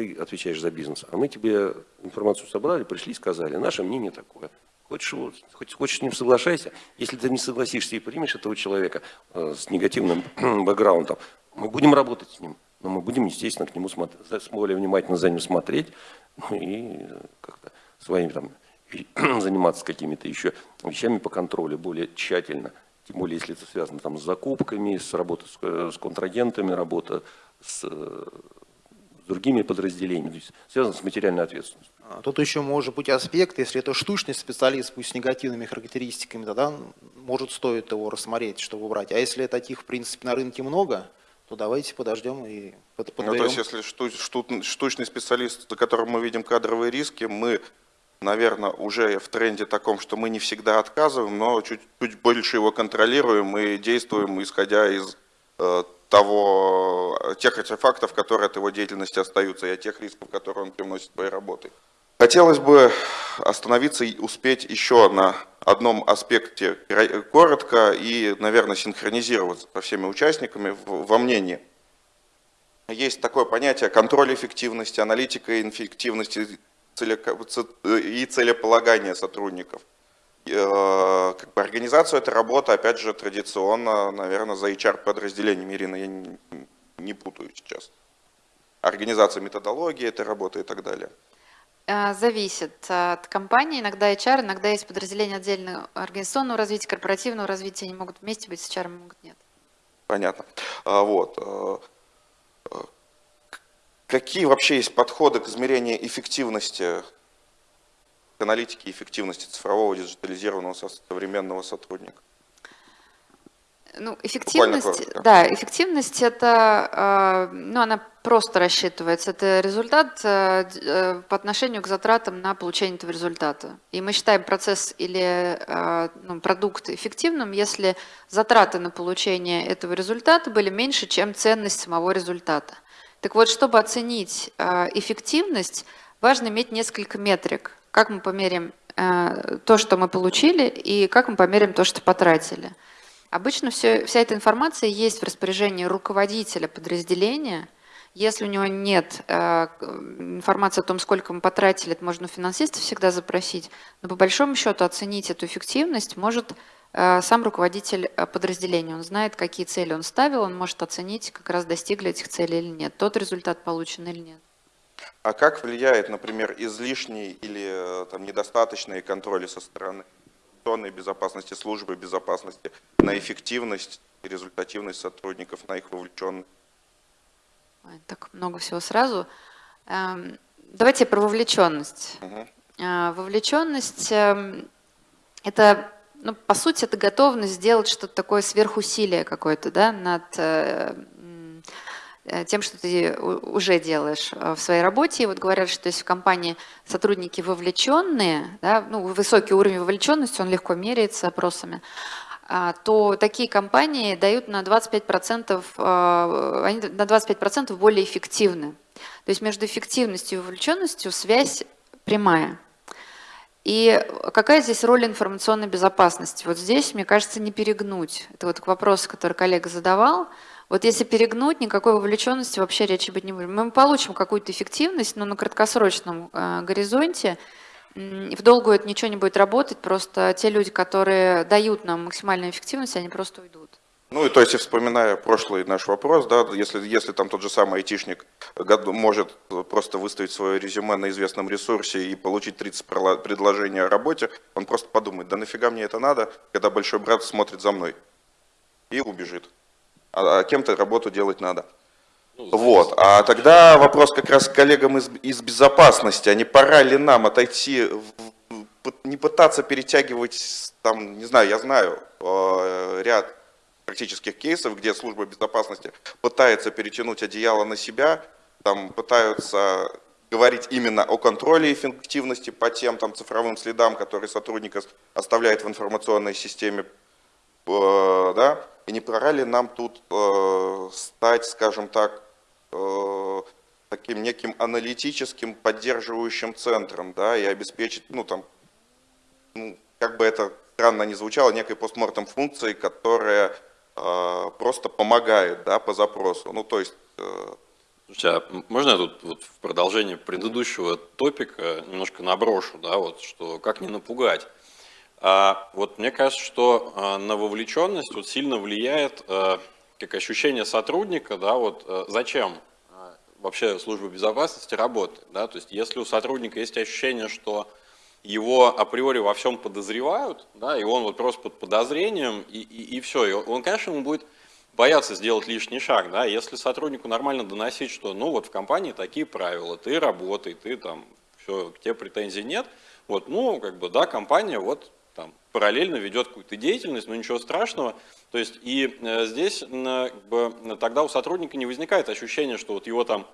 ты отвечаешь за бизнес, а мы тебе информацию собрали, пришли, сказали, наше мнение такое. Хочешь, хоть, хочешь с ним соглашайся, если ты не согласишься и примешь этого человека э, с негативным бэкграундом, мы будем работать с ним, но мы будем, естественно, к нему смотреть, более внимательно за ним смотреть ну, и э, как-то своими там заниматься какими-то еще вещами по контролю более тщательно. Тем более, если это связано там, с закупками, с работой с, э, с контрагентами, работа с, э, с другими подразделениями, то есть связано с материальной ответственностью. А Тут еще может быть аспект, если это штучный специалист, пусть с негативными характеристиками, тогда может стоит его рассмотреть, чтобы брать. А если таких, в принципе, на рынке много, то давайте подождем и под- Ну, то подберем. есть, если шту- шту- штучный специалист, за которым мы видим кадровые риски, мы, наверное, уже в тренде таком, что мы не всегда отказываем, но чуть, чуть больше его контролируем и действуем, исходя из э, того, э, тех артефактов, которые от его деятельности остаются, и от тех рисков, которые он привносит своей работой. Хотелось бы остановиться и успеть еще на одном аспекте кра- коротко и, наверное, синхронизироваться со всеми участниками во мнении. Есть такое понятие контроль эффективности, аналитика эффективности ц- и целеполагания сотрудников. Э, Как бы организацию этой работы, опять же, традиционно, наверное, за HR-подразделением, Ирина, я не, не путаю сейчас. Организация методологии этой работы и так далее. А, Зависит от компании. Иногда HR, иногда есть подразделения отдельного организационного развития, корпоративного развития. Они могут вместе быть с HR, могут нет. Понятно. А, Вот. э, э, Какие вообще есть подходы к измерению эффективности, к аналитике эффективности цифрового диджитализированного со- современного сотрудника? Ну, эффективность, да, эффективность это, э, ну, она просто рассчитывается. Это результат э, э, по отношению к затратам на получение этого результата. И мы считаем процесс или э, ну, продукт эффективным, если затраты на получение этого результата были меньше, чем ценность самого результата. Так вот, чтобы оценить э, эффективность, важно иметь несколько метрик. Как мы померяем э, то, что мы получили, и как мы померяем то, что потратили. Обычно все, вся эта информация есть в распоряжении руководителя подразделения. Если у него нет э, информации о том, сколько мы потратили, это можно у финансиста всегда запросить. Но по большому счету оценить эту эффективность может э, сам руководитель э, подразделения. Он знает, какие цели он ставил, он может оценить, как раз достигли этих целей или нет, тот результат получен или нет. А как влияет, например, излишний или э, там, недостаточные контроли со стороны информационной безопасности, службы безопасности, на эффективность и результативность сотрудников, на их вовлеченность. Так много всего сразу. Эм, Давайте про вовлеченность. А, Вовлеченность эм, – это, ну, по сути, это готовность сделать что-то такое сверхусилие какое-то, да, над э, тем, что ты у- уже делаешь э, в своей работе. И вот говорят, что если в компании сотрудники вовлеченные, да, ну, высокий уровень вовлеченности, он легко меряется опросами, а, то такие компании дают на 25%, э, они на 25% более эффективны. То есть между эффективностью и вовлеченностью связь прямая. И какая здесь роль информационной безопасности? Вот здесь, мне кажется, не перегнуть. Это вот к вопросу, который коллега задавал. Вот если перегнуть, никакой вовлеченности вообще речи быть не будет. Мы получим какую-то эффективность, но на краткосрочном э, горизонте. В долгую это ничего не будет работать, просто те люди, которые дают нам максимальную эффективность, они просто уйдут. Ну и то есть, вспоминая прошлый наш вопрос, да, если, если там тот же самый айтишник может просто выставить свое резюме на известном ресурсе и получить 30 прила- предложений о работе, он просто подумает, да нафига мне это надо, когда большой брат смотрит за мной и убежит. А, а кем-то работу делать надо. Вот. А тогда вопрос как раз к коллегам из, из безопасности. А не пора ли нам отойти, в- не пытаться перетягивать, там, не знаю, я знаю э, ряд практических кейсов, где служба безопасности пытается перетянуть одеяло на себя, там пытаются говорить именно о контроле эффективности по тем там, цифровым следам, которые сотрудник ос- оставляет в информационной системе да, и не пора ли нам тут э, стать, скажем так, э, таким неким аналитическим поддерживающим центром, да, и обеспечить, ну там, ну, как бы это странно ни звучало, некой постмортом функцией, которая э, просто помогает, да, по запросу. Ну, то есть, э, Слушайте, а можно я тут вот в продолжение предыдущего топика немножко наброшу, да, вот, что как не напугать? А, вот мне кажется, что а, на вовлеченность вот сильно влияет а, как ощущение сотрудника, да, вот зачем вообще служба безопасности работает, да, то есть если у сотрудника есть ощущение, что его априори во всем подозревают, да, и он вот просто под подозрением, и, и, и все, и он, конечно, ему будет бояться сделать лишний шаг, да, если сотруднику нормально доносить, что, ну, вот в компании такие правила, ты работай, ты там, все, к тебе претензий нет, вот, ну, как бы, да, компания вот там параллельно ведет какую-то деятельность, но ничего страшного, то есть и э, здесь м, как бы, тогда у сотрудника не возникает ощущения, что вот его там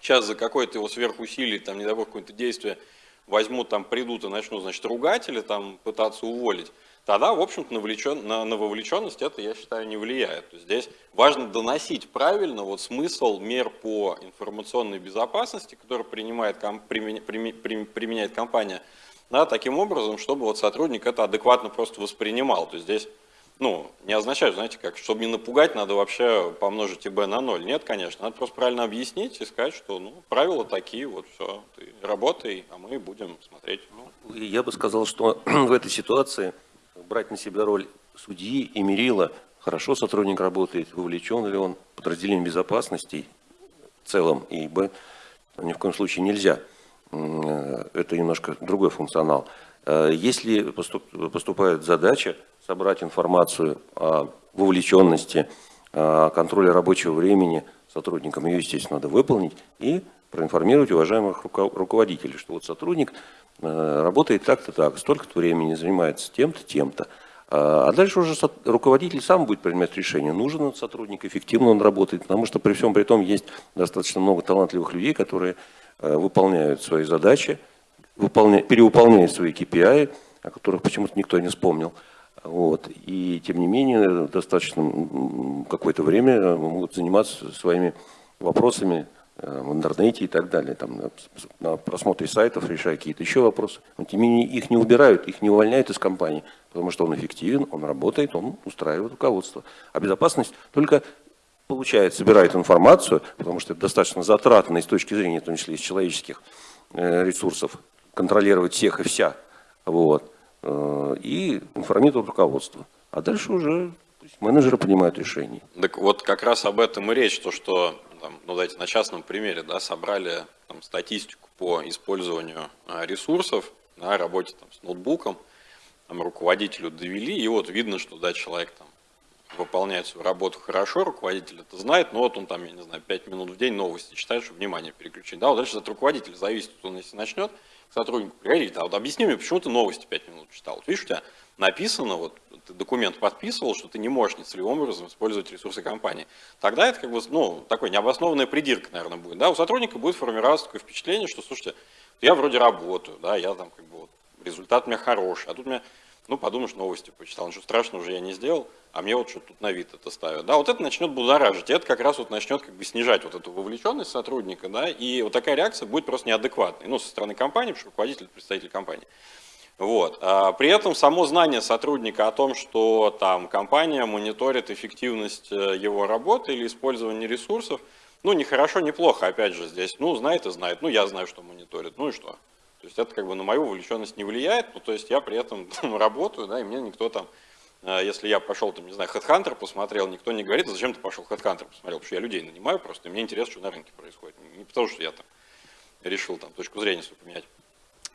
сейчас за какое-то его сверхусилие, там, не дай какое-то действие возьмут, там, придут и начнут, значит, ругать или там пытаться уволить, тогда, в общем-то, на, на, на вовлеченность это, я считаю, не влияет. То есть здесь важно доносить правильно вот смысл мер по информационной безопасности, которые принимает, ком- применя- прими- прим- применяет компания, да, таким образом, чтобы вот сотрудник это адекватно просто воспринимал. То есть здесь ну, не означает, знаете, как, чтобы не напугать, надо вообще помножить ИБ на ноль. Нет, конечно, надо просто правильно объяснить и сказать, что, ну, правила такие, вот все, ты работай, а мы будем смотреть. Ну, И Я бы сказал, что в этой ситуации брать на себя роль судьи и мерила, хорошо сотрудник работает, вовлечен ли он, подразделение безопасности в целом, и б, ни в коем случае нельзя. Э, Это немножко другой функционал. Э, Если поступ- поступает задача собрать информацию о вовлеченности, о контроле рабочего времени сотрудникам, ее, естественно, надо выполнить и проинформировать уважаемых руко- руководителей, что вот сотрудник э, работает так-то так, столько-то времени занимается тем-то, тем-то. А дальше уже руководитель сам будет принимать решение, нужен он сотрудник, эффективно он работает, потому что при всем при том есть достаточно много талантливых людей, которые э, выполняют свои задачи, выполня- перевыполняют свои KPI, о которых почему-то никто не вспомнил. Вот. И тем не менее, достаточно какое-то время э, могут заниматься своими вопросами э, в интернете и так далее, там, на просмотре сайтов, решая какие-то еще вопросы. Но тем не менее, их не убирают, их не увольняют из компании, потому что он эффективен, он работает, он устраивает руководство. А безопасность только получает, собирает информацию, потому что это достаточно затратно и с точки зрения, в том числе, из человеческих э, ресурсов, контролировать всех и вся. Вот. Э, И информирует руководство. А дальше уже менеджеры принимают решения. Так вот как раз об этом и речь, то что, там, ну давайте на частном примере, да, собрали там, статистику по использованию а, ресурсов на работе там, с ноутбуком, там, руководителю довели, и вот видно, что да, человек там выполняет свою работу хорошо, руководитель это знает, но вот он там, я не знаю, 5 минут в день новости читает, чтобы внимание переключить. Да, вот дальше от руководителя зависит, он если начнет к сотруднику приходить, а вот объясни мне, почему ты новости 5 минут читал. Вот видишь, у тебя написано, вот ты документ подписывал, что ты не можешь нецелевым образом использовать ресурсы компании. Тогда это как бы, ну, такой необоснованная придирка, наверное, будет. Да, у сотрудника будет формироваться такое впечатление, что, слушайте, я вроде работаю, да, я там как бы вот, результат у меня хороший, а тут у меня ну, подумаешь, новости почитал, ничего страшного уже я не сделал, а мне вот что тут на вид это ставят. Да, вот это начнет будоражить, и это как раз вот начнет как бы снижать вот эту вовлеченность сотрудника, да, и вот такая реакция будет просто неадекватной, ну, со стороны компании, потому что руководитель, представитель компании. Вот. А при этом само знание сотрудника о том, что там компания мониторит эффективность э, его работы или использование ресурсов, ну, не хорошо, не плохо, опять же, здесь, ну, знает и знает, ну, я знаю, что мониторит, ну и что? То есть это как бы на мою вовлеченность не влияет, ну, то есть я при этом там, работаю, да, и мне никто там, э, если я пошел, там, не знаю, HeadHunter посмотрел, никто не говорит, зачем ты пошел HeadHunter посмотрел, потому что я людей нанимаю просто, и мне интересно, что на рынке происходит. Не потому что я там решил там точку зрения свою поменять.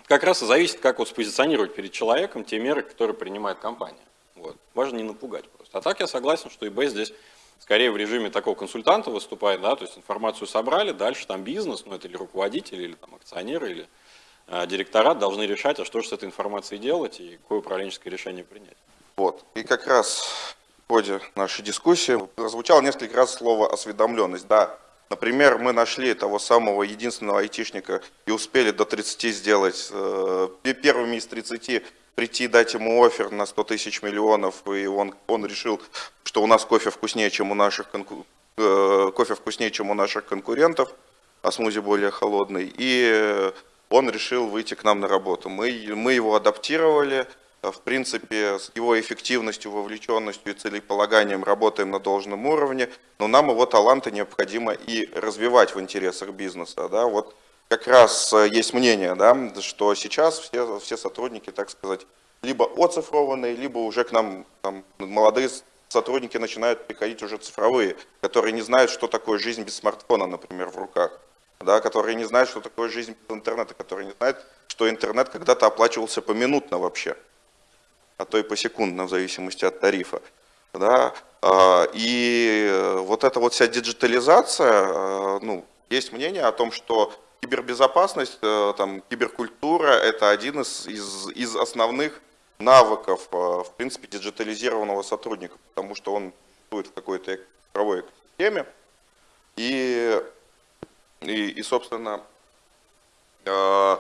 Как раз и зависит, как вот спозиционировать перед человеком те меры, которые принимает компания. Вот. Важно не напугать просто. А так я согласен, что eBay здесь скорее в режиме такого консультанта выступает, да, то есть информацию собрали, дальше там бизнес, ну это или руководитель, или там акционеры, или а директорат должны решать, а что же с этой информацией делать и какое управленческое решение принять. Вот. И как раз в ходе нашей дискуссии прозвучало несколько раз слово «осведомленность». Да, например, мы нашли того самого единственного айтишника и успели до 30 сделать, э, первыми из 30 прийти, дать ему офер на 100 тысяч миллионов, и он, он решил, что у нас кофе вкуснее, чем у наших, конку... э, кофе вкуснее, чем у наших конкурентов, а смузи более холодный. И он решил выйти к нам на работу. Мы, мы его адаптировали, в принципе, с его эффективностью, вовлеченностью и целеполаганием работаем на должном уровне, но нам его таланты необходимо и развивать в интересах бизнеса. Да? Вот как раз э, есть мнение, да, что сейчас все, все сотрудники, так сказать, либо оцифрованные, либо уже к нам там, молодые сотрудники начинают приходить уже цифровые, которые не знают, что такое жизнь без смартфона, например, в руках да, которые не знают, что такое жизнь без интернета, которые не знают, что интернет когда-то оплачивался поминутно вообще, а то и посекундно, в зависимости от тарифа. Да. А, и вот эта вот вся диджитализация, а, ну, есть мнение о том, что кибербезопасность, э, там, киберкультура – это один из, из, из основных навыков, э, в принципе, диджитализированного сотрудника, потому что он будет в какой-то цифровой экосистеме. И и, и собственно, э,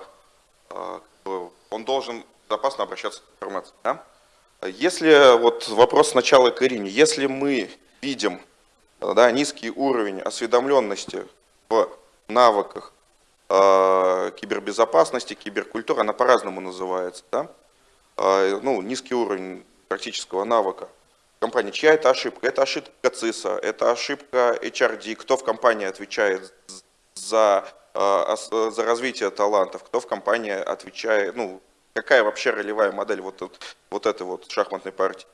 э, он должен безопасно обращаться к информации. Да? Если, вот вопрос сначала к Ирине, если мы видим да, низкий уровень осведомленности в навыках э, кибербезопасности, киберкультуры, она по-разному называется, да? э, ну, низкий уровень практического навыка компании, чья это ошибка? Это ошибка ЦИСа, это ошибка HRD, кто в компании отвечает за, э, за развитие талантов, кто в компании отвечает, ну, какая вообще ролевая модель вот, вот этой вот шахматной партии?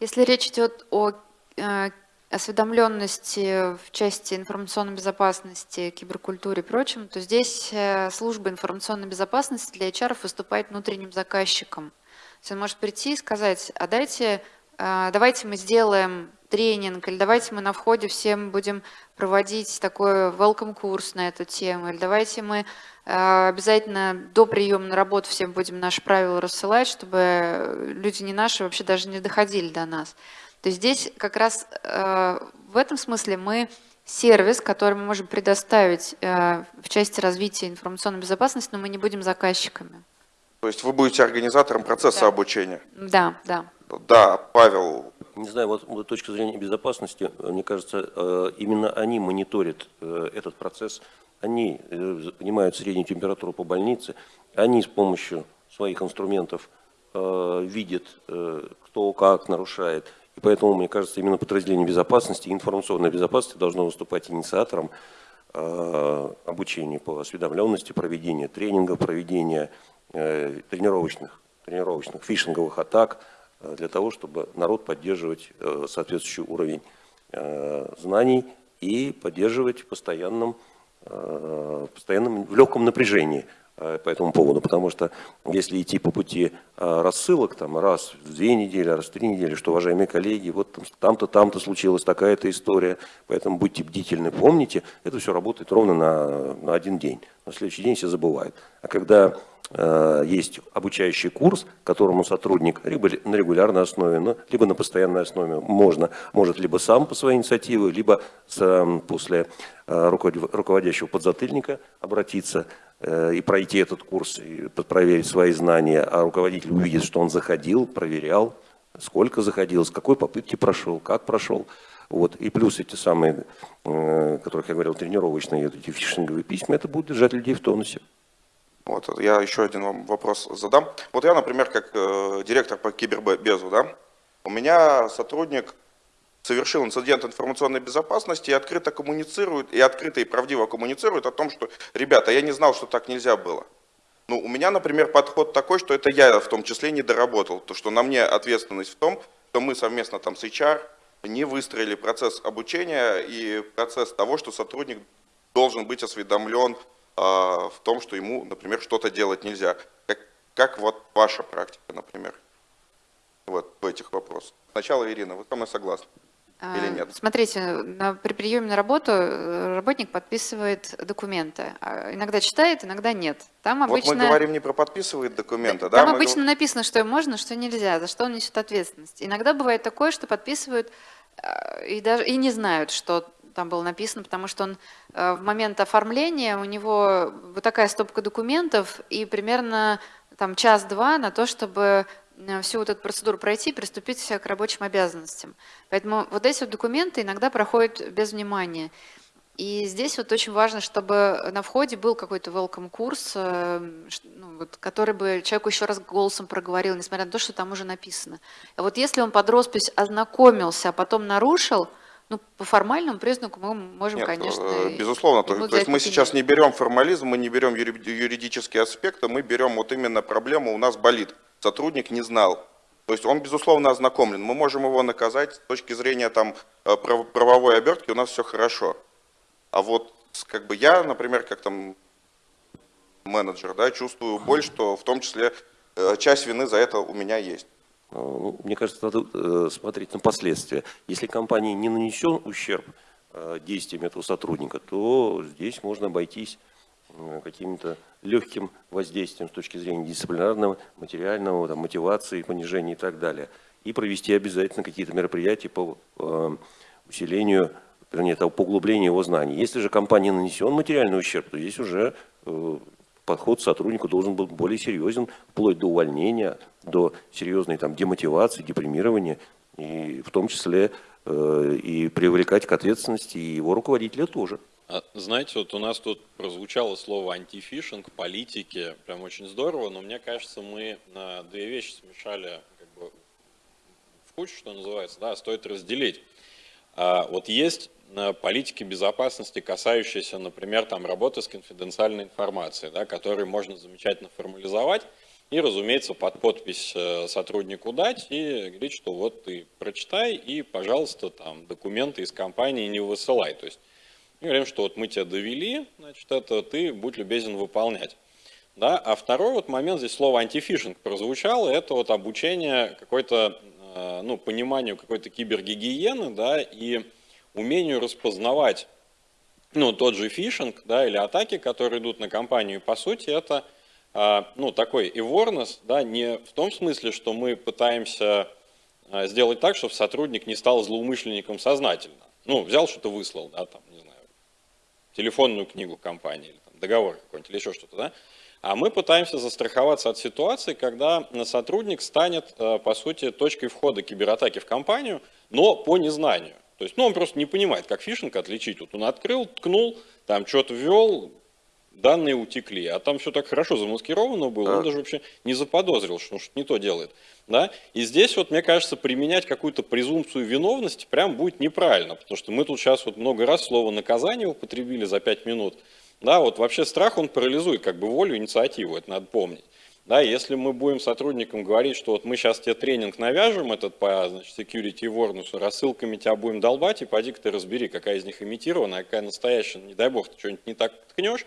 Если речь идет о э, осведомленности в части информационной безопасности, киберкультуре и прочем, то здесь э, служба информационной безопасности для HR выступает внутренним заказчиком. То есть он может прийти и сказать, а дайте, давайте мы сделаем тренинг, или давайте мы на входе всем будем проводить такой welcome курс на эту тему, или давайте мы э, обязательно до приема на работу всем будем наши правила рассылать, чтобы люди не наши вообще даже не доходили до нас. То есть здесь как раз э, в этом смысле мы сервис, который мы можем предоставить э, в части развития информационной безопасности, но мы не будем заказчиками. То есть вы будете организатором процесса да. обучения? Да, да. Да, Павел, не знаю, вот с точки зрения безопасности, мне кажется, э, именно они мониторят э, этот процесс, они э, понимают среднюю температуру по больнице, они с помощью своих инструментов видят, кто как нарушает. И поэтому, мне кажется, именно подразделение безопасности, информационной безопасности должно выступать инициатором обучения по осведомленности, проведения тренингов, проведения тренировочных, тренировочных фишинговых атак, Э, для того, чтобы народ поддерживать э, соответствующий уровень э, знаний и поддерживать в постоянном, постоянном в легком напряжении. э, по этому поводу, потому что если идти по пути э, рассылок, там, раз в две недели, раз в три недели, что, уважаемые коллеги, вот там- там-то, там-то случилась такая-то история, поэтому будьте бдительны, помните, это все работает ровно на, на один день. На следующий день все забывают. А когда э, есть обучающий курс, которому сотрудник либо на регулярной основе, ну, либо на постоянной основе можно, может либо сам по своей инициативе, либо с, э, после э, руководя- руководящего подзатыльника обратиться э, и пройти этот курс, и проверить свои знания, а руководитель увидит, что он заходил, проверял, сколько заходил, с какой попытки прошел, как прошел. Вот. И плюс эти самые, э, которых я говорил, тренировочные, эти фишинговые письма, это будет держать людей в тонусе. Вот, я еще один вам вопрос задам. Вот я, например, как э, директор по кибербезу, да, у меня сотрудник совершил инцидент информационной безопасности и открыто коммуницирует, и открыто и правдиво коммуницирует о том, что, ребята, я не знал, что так нельзя было. Ну, у меня, например, подход такой, что это я в том числе не доработал, то, что на мне ответственность в том, что мы совместно там с HR не выстроили процесс обучения и процесс того, что сотрудник должен быть осведомлен а, в том, что ему, например, что-то делать нельзя. Как, как вот ваша практика, например, вот в этих вопросах. Сначала Ирина, вы со мной согласны? Или А, нет? Смотрите, на, при приеме на работу э, работник подписывает документы. А Иногда читает, иногда нет. Там обычно, Вот мы говорим не про подписывает документы, да? там мы обычно написано, что можно, что нельзя, за что он несет ответственность. Иногда бывает такое, что подписывают э, и, даже, и не знают, что там было написано, потому что он э, в момент оформления, у него вот такая стопка документов и примерно там час-два на то, чтобы всю вот эту процедуру пройти и приступить к рабочим обязанностям. Поэтому вот эти вот документы иногда проходят без внимания. И здесь вот очень важно, чтобы на входе был какой-то welcome курс, э, ну, вот, который бы человеку еще раз голосом проговорил, несмотря на то, что там уже написано. А вот если он под роспись ознакомился, а потом нарушил, ну, по формальному признаку мы можем, Нет, конечно... э, безусловно. То, то есть мы сейчас не берем формализм, мы не берем юри- юридические аспекты, мы берем вот именно проблему у нас болит. Сотрудник не знал. То есть он, безусловно, ознакомлен. Мы можем его наказать с точки зрения там, э, прав- правовой обертки, у нас все хорошо. А вот как бы я, например, как там менеджер, да, чувствую боль, что в том числе э, часть вины за это у меня есть. Э, ну, Мне кажется, надо э, смотреть на последствия. Если компании не нанесен ущерб э, действиям этого сотрудника, то здесь можно обойтись каким-то легким воздействием с точки зрения дисциплинарного, материального, там, мотивации, понижения и так далее. И провести обязательно какие-то мероприятия по э, усилению, вернее, того, по углублению его знаний. Если же компании нанесен материальный ущерб, то здесь уже э, подход сотруднику должен быть более серьезен, вплоть до увольнения, до серьезной там, демотивации, депримирования, и в том числе э, и привлекать к ответственности и его руководителя тоже. А, Знаете, вот у нас тут прозвучало слово антифишинг, политики, прям очень здорово, но мне кажется, мы на две вещи смешали как бы, в кучу, что называется, да, стоит разделить. А, Вот есть э, политики безопасности, касающиеся, например, там, работы с конфиденциальной информацией, да, которые можно замечательно формализовать и, разумеется, под подпись э, сотруднику дать и говорить, что вот ты прочитай и, пожалуйста, там, документы из компании не высылай. То есть мы говорим, что вот мы тебя довели, значит, это ты будь любезен выполнять. Да? А второй вот момент, здесь слово антифишинг прозвучало, это вот обучение какой-то, э, ну, пониманию какой-то кибергигиены, да, и умению распознавать, ну, тот же фишинг, да, или атаки, которые идут на компанию. И, по сути, это, э, ну, такой awareness, да, не в том смысле, что мы пытаемся э, сделать так, чтобы сотрудник не стал злоумышленником сознательно. Ну, взял что-то выслал, да, там, не телефонную книгу компании, или там, договор какой-нибудь, или еще что-то, да? А мы пытаемся застраховаться от ситуации, когда сотрудник станет, э, по сути, точкой входа кибератаки в компанию, но по незнанию. То есть, ну, он просто не понимает, как фишинг отличить. Вот он открыл, ткнул, там что-то ввел, данные утекли, а там все так хорошо замаскировано было, он даже вообще не заподозрил, что он что-то не то делает. Да? И здесь вот, мне кажется, применять какую-то презумпцию виновности прям будет неправильно, потому что мы тут сейчас вот много раз слово наказание употребили за пять минут. Да, вот вообще страх, он парализует как бы волю, инициативу, это надо помнить. Да, если мы будем сотрудникам говорить, что вот мы сейчас тебе тренинг навяжем, этот по значит, security awareness, рассылками тебя будем долбать, и поди-ка ты разбери, какая из них имитирована, а какая настоящая, не дай бог, ты что-нибудь не так ткнешь,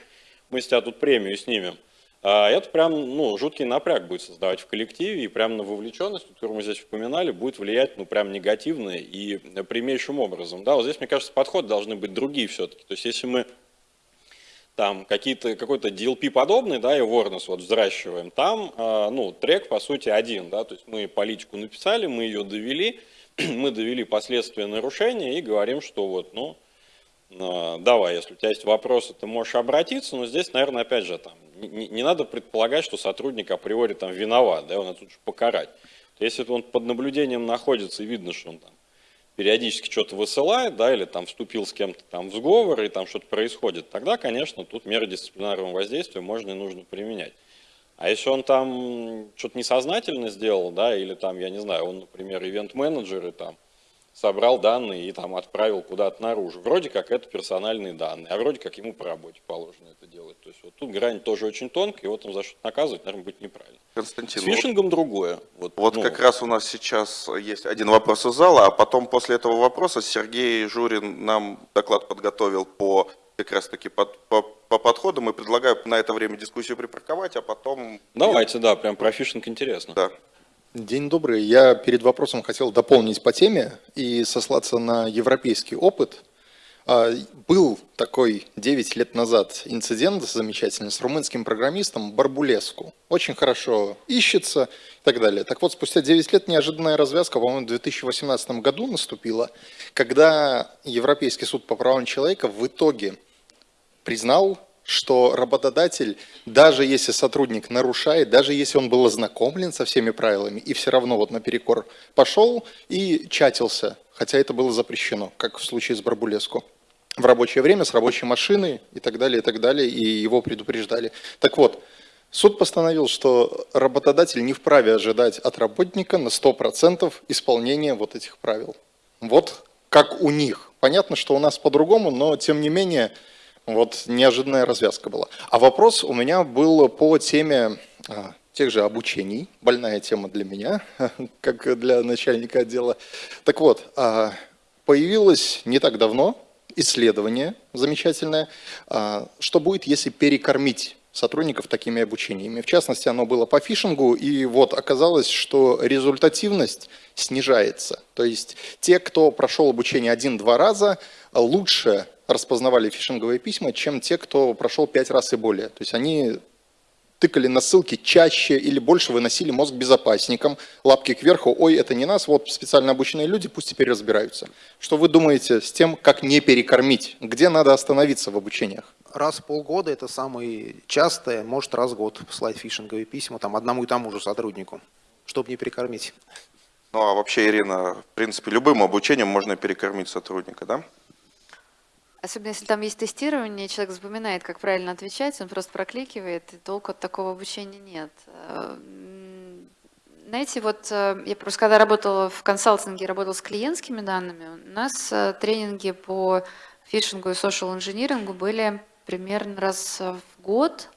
мы с тебя тут премию снимем. а это прям, ну, жуткий напряг будет создавать в коллективе, и прям на вовлеченность, которую мы здесь упоминали, будет влиять, ну, прям негативно и прямейшим образом. Да, вот здесь, мне кажется, подходы должны быть другие все-таки. То есть, если мы там какие-то, какой-то DLP подобный, да, и Warners вот взращиваем, там, э, ну, трек, по сути, один, да, то есть мы политику написали, мы ее довели, мы довели последствия нарушения и говорим, что вот, ну, давай, если у тебя есть вопросы, ты можешь обратиться, но здесь, наверное, опять же, там, не, не надо предполагать, что сотрудник априори там виноват, да, его надо тут же покарать. Если он под наблюдением находится и видно, что он там периодически что-то высылает, да, или там вступил с кем-то там в сговор, и там что-то происходит, тогда, конечно, тут меры дисциплинарного воздействия можно и нужно применять. А если он там что-то несознательно сделал, да, или там, я не знаю, он, например, ивент-менеджер, и там собрал данные и там отправил куда-то наружу. Вроде как это персональные данные, а вроде как ему по работе положено это делать. То есть вот тут грань тоже очень тонкая, его там за что наказывать, наверное, будет неправильно. Константин, С фишингом вот, другое. Вот, вот ну, как раз у нас сейчас есть один вопрос из зала, а потом после этого вопроса Сергей Журин нам доклад подготовил по как раз таки по, по, по подходам и предлагаю на это время дискуссию припарковать, а потом... Давайте, да, прям про фишинг интересно. Да. День добрый. Я перед вопросом хотел дополнить по теме и сослаться на европейский опыт. А, был такой 9 лет назад инцидент замечательный с румынским программистом Барбулеску. Очень хорошо ищется и так далее. Так вот, спустя 9 лет неожиданная развязка, по-моему, в 2018 году наступила, когда Европейский суд по правам человека в итоге признал что работодатель, даже если сотрудник нарушает, даже если он был ознакомлен со всеми правилами и все равно вот наперекор пошел и чатился, хотя это было запрещено, как в случае с Барбулеску, в рабочее время с рабочей машины и так далее, и так далее, и его предупреждали. Так вот, суд постановил, что работодатель не вправе ожидать от работника на 100% исполнения вот этих правил. Вот как у них. Понятно, что у нас по-другому, но тем не менее вот неожиданная развязка была. А вопрос у меня был по теме а, тех же обучений. Больная тема для меня, как для начальника отдела. Так вот, а, появилось не так давно исследование замечательное, а, что будет, если перекормить сотрудников такими обучениями. В частности, оно было по фишингу, и вот оказалось, что результативность снижается. То есть те, кто прошел обучение один-два раза, лучше распознавали фишинговые письма, чем те, кто прошел пять раз и более. То есть они тыкали на ссылки чаще или больше выносили мозг безопасникам, лапки кверху, ой, это не нас, вот специально обученные люди, пусть теперь разбираются. Что вы думаете с тем, как не перекормить? Где надо остановиться в обучениях? Раз в полгода это самое частое, может раз в год послать фишинговые письма там одному и тому же сотруднику, чтобы не перекормить. Ну а вообще, Ирина, в принципе, любым обучением можно перекормить сотрудника, да? Особенно если там есть тестирование, человек запоминает, как правильно отвечать, он просто прокликивает, и толку от такого обучения нет. Э, знаете, вот э, я просто когда работала в консалтинге, работала с клиентскими данными, у нас э, тренинги по фишингу и social инжинирингу были примерно раз в год.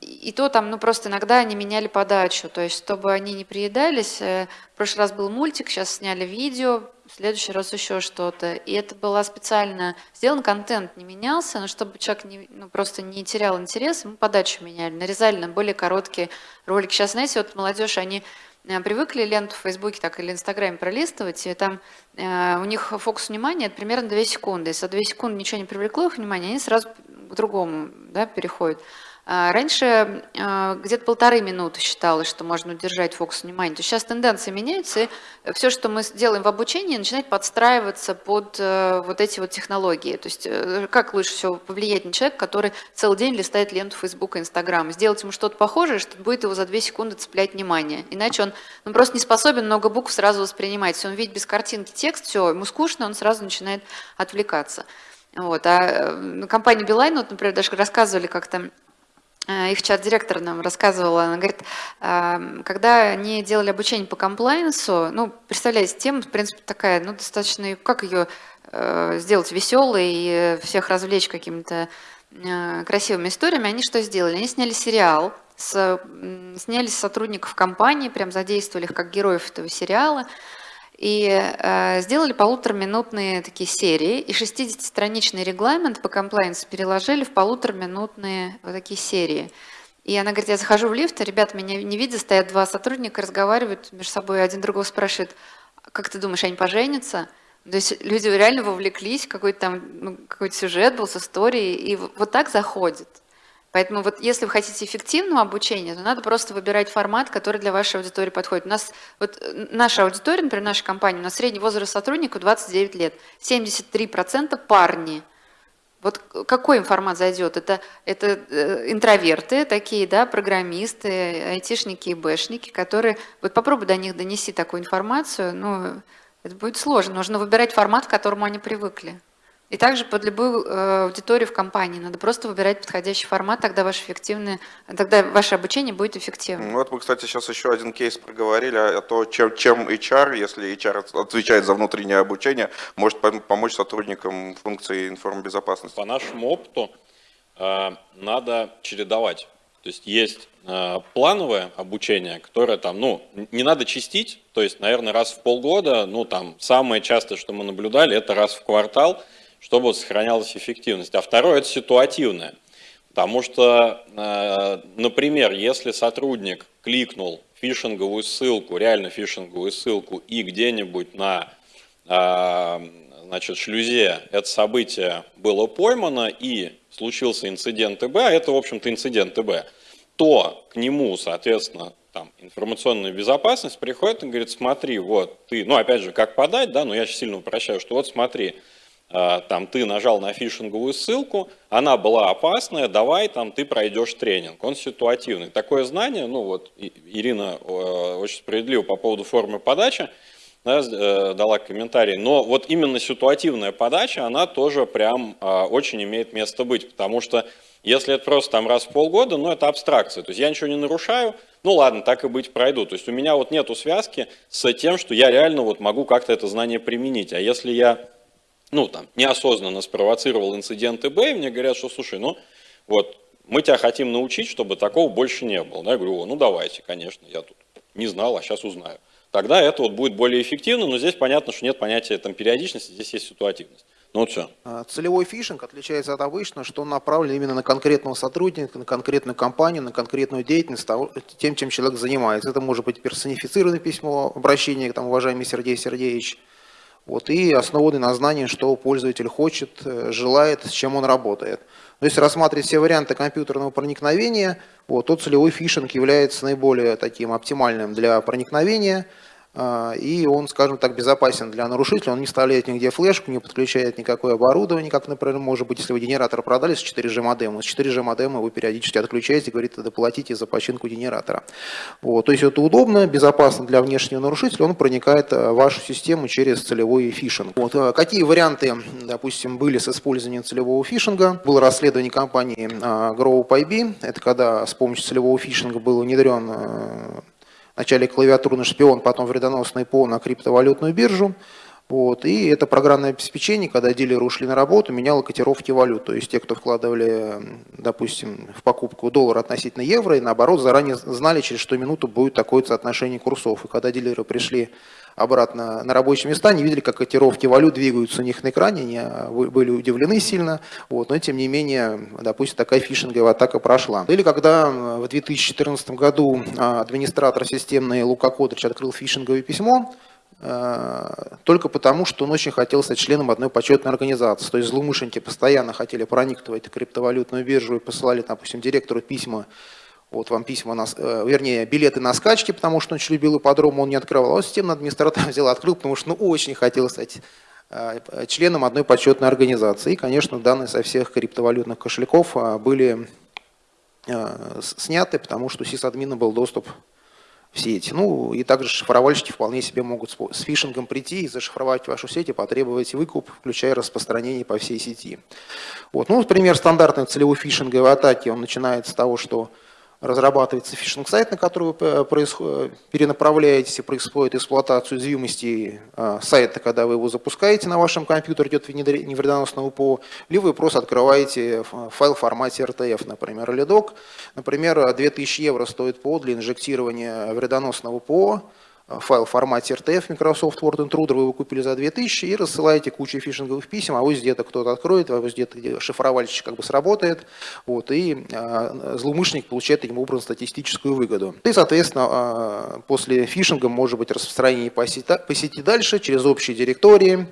И то там, ну просто иногда они меняли подачу, то есть чтобы они не приедались. В прошлый раз был мультик, сейчас сняли видео, в следующий раз еще что-то. И это было специально сделан, контент не менялся, но чтобы человек не, ну, просто не терял интерес, мы подачу меняли, нарезали на более короткие ролики. Сейчас, знаете, вот молодежь, они э, привыкли ленту в Фейсбуке так или Инстаграме пролистывать, и там э, у них фокус внимания это примерно 2 секунды. Если за 2 секунды ничего не привлекло их внимание, они сразу к другому да, переходят. А, раньше а, где-то полторы минуты считалось, что можно удержать фокус внимания. То сейчас тенденции меняются, и все, что мы делаем в обучении, начинает подстраиваться под э, вот эти вот технологии. То есть э, как лучше всего повлиять на человека, который целый день листает ленту Facebook и Instagram, сделать ему что-то похожее, что будет его за две секунды цеплять внимание. Иначе он ну, просто не способен много букв сразу воспринимать. Если он видит без картинки текст, все, ему скучно, он сразу начинает отвлекаться. Вот. А э, компания Билайн, вот, например, даже рассказывали как-то, их чат-директор нам рассказывала, она говорит, эм, когда они делали обучение по комплайенсу, ну, представляете, тема, в принципе, такая, ну, достаточно, как ее э, сделать веселой и всех развлечь какими-то э, красивыми историями, они что сделали? Они сняли сериал, с, сняли сотрудников компании, прям задействовали их как героев этого сериала, и э, сделали полутораминутные такие серии, и 60-страничный регламент по комплайенсу переложили в полутораминутные вот такие серии. И она говорит, я захожу в лифт, а ребята меня не видят, стоят два сотрудника, разговаривают между собой, один другого спрашивает, как ты думаешь, они поженятся? То есть люди реально вовлеклись, какой-то там ну, какой-то сюжет был с историей, и вот так заходит. Поэтому вот если вы хотите эффективного обучения, то надо просто выбирать формат, который для вашей аудитории подходит. У нас вот наша аудитория, например, наша компания, у нас средний возраст сотрудника 29 лет, 73% парни. Вот какой им формат зайдет? Это, это э, интроверты такие, да, программисты, айтишники и бэшники, которые... Вот попробуй до них донеси такую информацию, ну, это будет сложно. Нужно выбирать формат, к которому они привыкли. И также под любую э, аудиторию в компании надо просто выбирать подходящий формат, тогда ваше эффективное, тогда ваше обучение будет эффективным. Вот мы, кстати, сейчас еще один кейс проговорили о том, чем, чем HR, если HR отвечает за внутреннее обучение, может помочь сотрудникам функции информбезопасности. По нашему опыту э, надо чередовать. То есть есть э, плановое обучение, которое там, ну, не надо чистить, то есть, наверное, раз в полгода, ну, там, самое частое, что мы наблюдали, это раз в квартал, чтобы сохранялась эффективность. А второе – это ситуативное. Потому что, э, например, если сотрудник кликнул фишинговую ссылку, реально фишинговую ссылку, и где-нибудь на э, значит, шлюзе это событие было поймано, и случился инцидент ТБ, а это, в общем-то, инцидент ТБ, то к нему, соответственно, там, информационная безопасность приходит и говорит, смотри, вот ты, ну, опять же, как подать, да, но я сильно упрощаю, что вот смотри, там ты нажал на фишинговую ссылку, она была опасная, давай там ты пройдешь тренинг. Он ситуативный. Такое знание, ну вот Ирина очень справедливо по поводу формы подачи, да, э, дала комментарий, но вот именно ситуативная подача, она тоже прям а, очень имеет место быть, потому что если это просто там раз в полгода, ну это абстракция, то есть я ничего не нарушаю, ну ладно, так и быть пройду. То есть у меня вот нету связки с тем, что я реально вот могу как-то это знание применить. А если я ну, там, неосознанно спровоцировал инцидент ИБ, и мне говорят, что, слушай, ну, вот, мы тебя хотим научить, чтобы такого больше не было. Да, я говорю, ну, давайте, конечно, я тут не знал, а сейчас узнаю. Тогда это вот будет более эффективно, но здесь понятно, что нет понятия там, периодичности, здесь есть ситуативность. Ну вот все. А, целевой фишинг отличается от обычного, что он направлен именно на конкретного сотрудника, на конкретную компанию, на конкретную деятельность, тем, чем человек занимается. Это может быть персонифицированное письмо, обращение, там, уважаемый Сергей Сергеевич, вот, и основаны на знании, что пользователь хочет, э, желает, с чем он работает. Но если рассматривать все варианты компьютерного проникновения, вот, то целевой фишинг является наиболее таким оптимальным для проникновения – и он, скажем так, безопасен для нарушителя, он не вставляет нигде флешку, не подключает никакое оборудование, как, например, может быть, если вы генератор продали с 4G модемом, с 4G модема вы периодически отключаете, говорите, доплатите за починку генератора. Вот, то есть это удобно, безопасно для внешнего нарушителя, он проникает э, в вашу систему через целевой фишинг. Вот, э, какие варианты, допустим, были с использованием целевого фишинга? Было расследование компании э, GrowPyB, это когда с помощью целевого фишинга был внедрен Вначале клавиатурный шпион, потом вредоносный ПО на криптовалютную биржу. Вот. И это программное обеспечение, когда дилеры ушли на работу, меняло котировки валют. То есть те, кто вкладывали, допустим, в покупку доллара относительно евро, и наоборот, заранее знали, через что минуту будет такое соотношение курсов. И когда дилеры пришли обратно на рабочие места, они видели, как котировки валют двигаются у них на экране, они а, были удивлены сильно, вот, но тем не менее, допустим, такая фишинговая атака прошла. Или когда в 2014 году а, администратор системный Лука Кодрич открыл фишинговое письмо, а, только потому, что он очень хотел стать членом одной почетной организации. То есть злоумышленники постоянно хотели проникнуть в криптовалютную биржу и посылали, допустим, директору письма вот вам письма, на, э, вернее, билеты на скачки, потому что он очень любил ипподром, он не открывал. А системный администратор взял, открыл, потому что ну, очень хотел стать э, членом одной почетной организации. И, конечно, данные со всех криптовалютных кошельков были э, сняты, потому что у сисадмина был доступ в сеть. Ну и также шифровальщики вполне себе могут с фишингом прийти и зашифровать вашу сеть и потребовать выкуп, включая распространение по всей сети. Вот. Ну, пример стандартной целевой фишинговой атаки, он начинается с того, что разрабатывается фишинг-сайт, на который вы перенаправляетесь и происходит эксплуатацию уязвимости а, сайта, когда вы его запускаете на вашем компьютере, идет внедрение вредоносного ПО, либо вы просто открываете файл в формате RTF, например, или док. Например, 2000 евро стоит ПО для инжектирования вредоносного ПО, файл в формате RTF Microsoft Word Intruder, вы его купили за 2000 и рассылаете кучу фишинговых писем, а вот где-то кто-то откроет, а вот где-то шифровальщик как бы сработает, вот, и э, злоумышленник получает таким образом статистическую выгоду. И, соответственно, э, после фишинга может быть распространение по сети, по сети дальше через общие директории,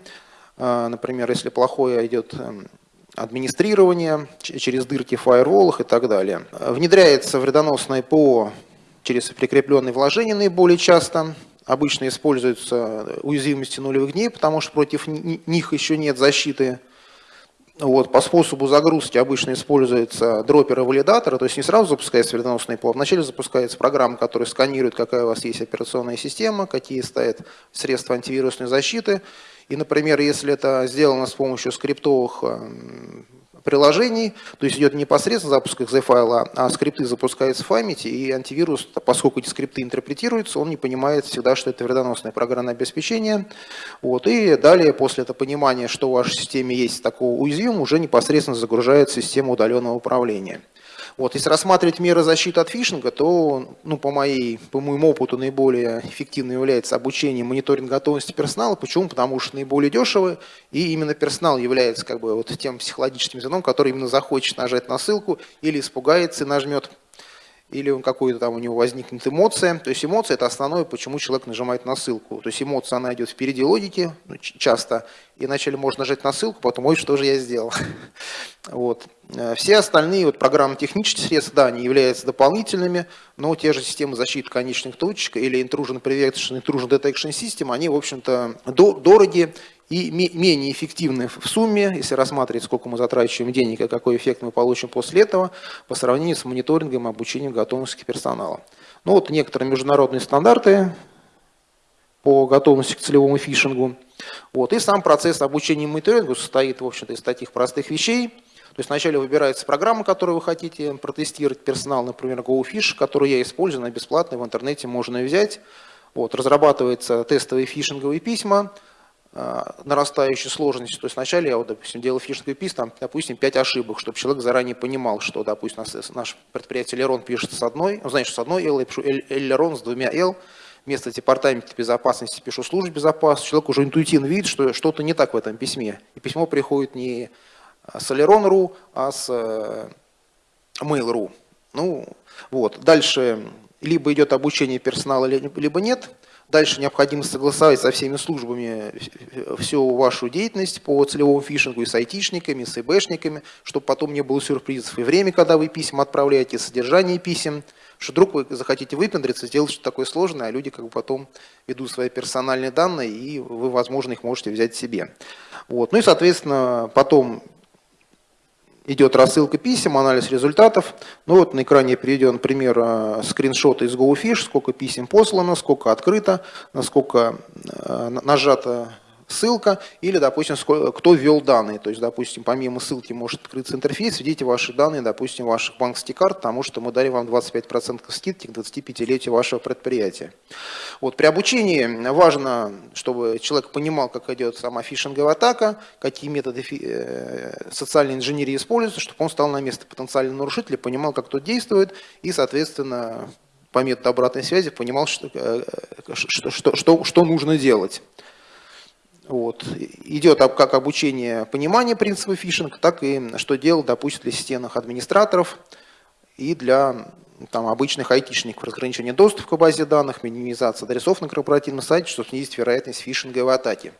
э, например, если плохое идет эм, администрирование через дырки в фаерволах и так далее. Внедряется вредоносное ПО через прикрепленные вложения наиболее часто. Обычно используются уязвимости нулевых дней, потому что против них еще нет защиты. Вот, по способу загрузки обычно используется дроппер и валидатор, то есть не сразу запускается вредоносный ПО, вначале запускается программа, которая сканирует, какая у вас есть операционная система, какие стоят средства антивирусной защиты. И, например, если это сделано с помощью скриптовых эм, приложений, то есть идет непосредственно запуск exe файла, а скрипты запускаются в памяти, и антивирус, поскольку эти скрипты интерпретируются, он не понимает всегда, что это вредоносное программное обеспечение. Вот, и далее, после этого понимания, что в вашей системе есть такого уязвимого, уже непосредственно загружает систему удаленного управления. Вот, если рассматривать меры защиты от фишинга, то ну, по, моей, по моему опыту наиболее эффективным является обучение мониторинг готовности персонала. Почему? Потому что наиболее дешево, и именно персонал является как бы, вот, тем психологическим звеном, который именно захочет нажать на ссылку или испугается и нажмет или он какой-то там у него возникнет эмоция. То есть эмоция – это основное, почему человек нажимает на ссылку. То есть эмоция, она идет впереди логики ну, часто, и вначале можно нажать на ссылку, потом, ой, что же я сделал. Вот. Э, все остальные вот, программно-технические средства, да, они являются дополнительными, но те же системы защиты конечных точек или intrusion prevention, intrusion detection system, они, в общем-то, дороги и менее эффективны в сумме, если рассматривать, сколько мы затрачиваем денег и какой эффект мы получим после этого, по сравнению с мониторингом и обучением готовности персонала. Ну вот некоторые международные стандарты по готовности к целевому фишингу. Вот. И сам процесс обучения и мониторинга состоит, в общем-то, из таких простых вещей. То есть вначале выбирается программа, которую вы хотите протестировать, персонал, например, GoFish, которую я использую, она бесплатная, в интернете можно взять. Вот. Разрабатываются тестовые фишинговые письма, нарастающей сложности. То есть вначале я, вот, допустим, делал фишинговый пис, там, допустим, 5 ошибок, чтобы человек заранее понимал, что, допустим, наш, предприятие Лерон пишет с одной, ну, знаешь, с одной L, я пишу Лерон с двумя L, вместо департамента безопасности пишу службу безопасности, человек уже интуитивно видит, что что-то не так в этом письме. И письмо приходит не с Alеron.ru, а с э, Mail.ru. Ну, вот. Дальше либо идет обучение персонала, либо нет. Дальше необходимо согласовать со всеми службами всю вашу деятельность по целевому фишингу и с айтишниками, и с ИБшниками, чтобы потом не было сюрпризов и время, когда вы письма отправляете, и содержание писем, что вдруг вы захотите выпендриться, сделать что-то такое сложное, а люди как бы потом ведут свои персональные данные, и вы, возможно, их можете взять себе. Вот. Ну и, соответственно, потом идет рассылка писем, анализ результатов. Ну вот на экране приведен пример э, скриншота из GoFish, сколько писем послано, сколько открыто, насколько э, нажато ссылка или, допустим, кто ввел данные. То есть, допустим, помимо ссылки может открыться интерфейс, введите ваши данные, допустим, ваших банковских карт, потому что мы дарим вам 25% скидки к 25-летию вашего предприятия. Вот, при обучении важно, чтобы человек понимал, как идет сама фишинговая атака, какие методы э, социальной инженерии используются, чтобы он стал на место потенциального нарушителя, понимал, как тот действует и, соответственно, по методу обратной связи понимал, что, э, что, что, что, что нужно делать. Вот. Идет как обучение понимания принципа фишинга, так и что делать, допустим, для системных администраторов и для там, обычных айтишников, разграничение доступа к базе данных, минимизация адресов на корпоративном сайте, чтобы снизить вероятность фишинговой атаки.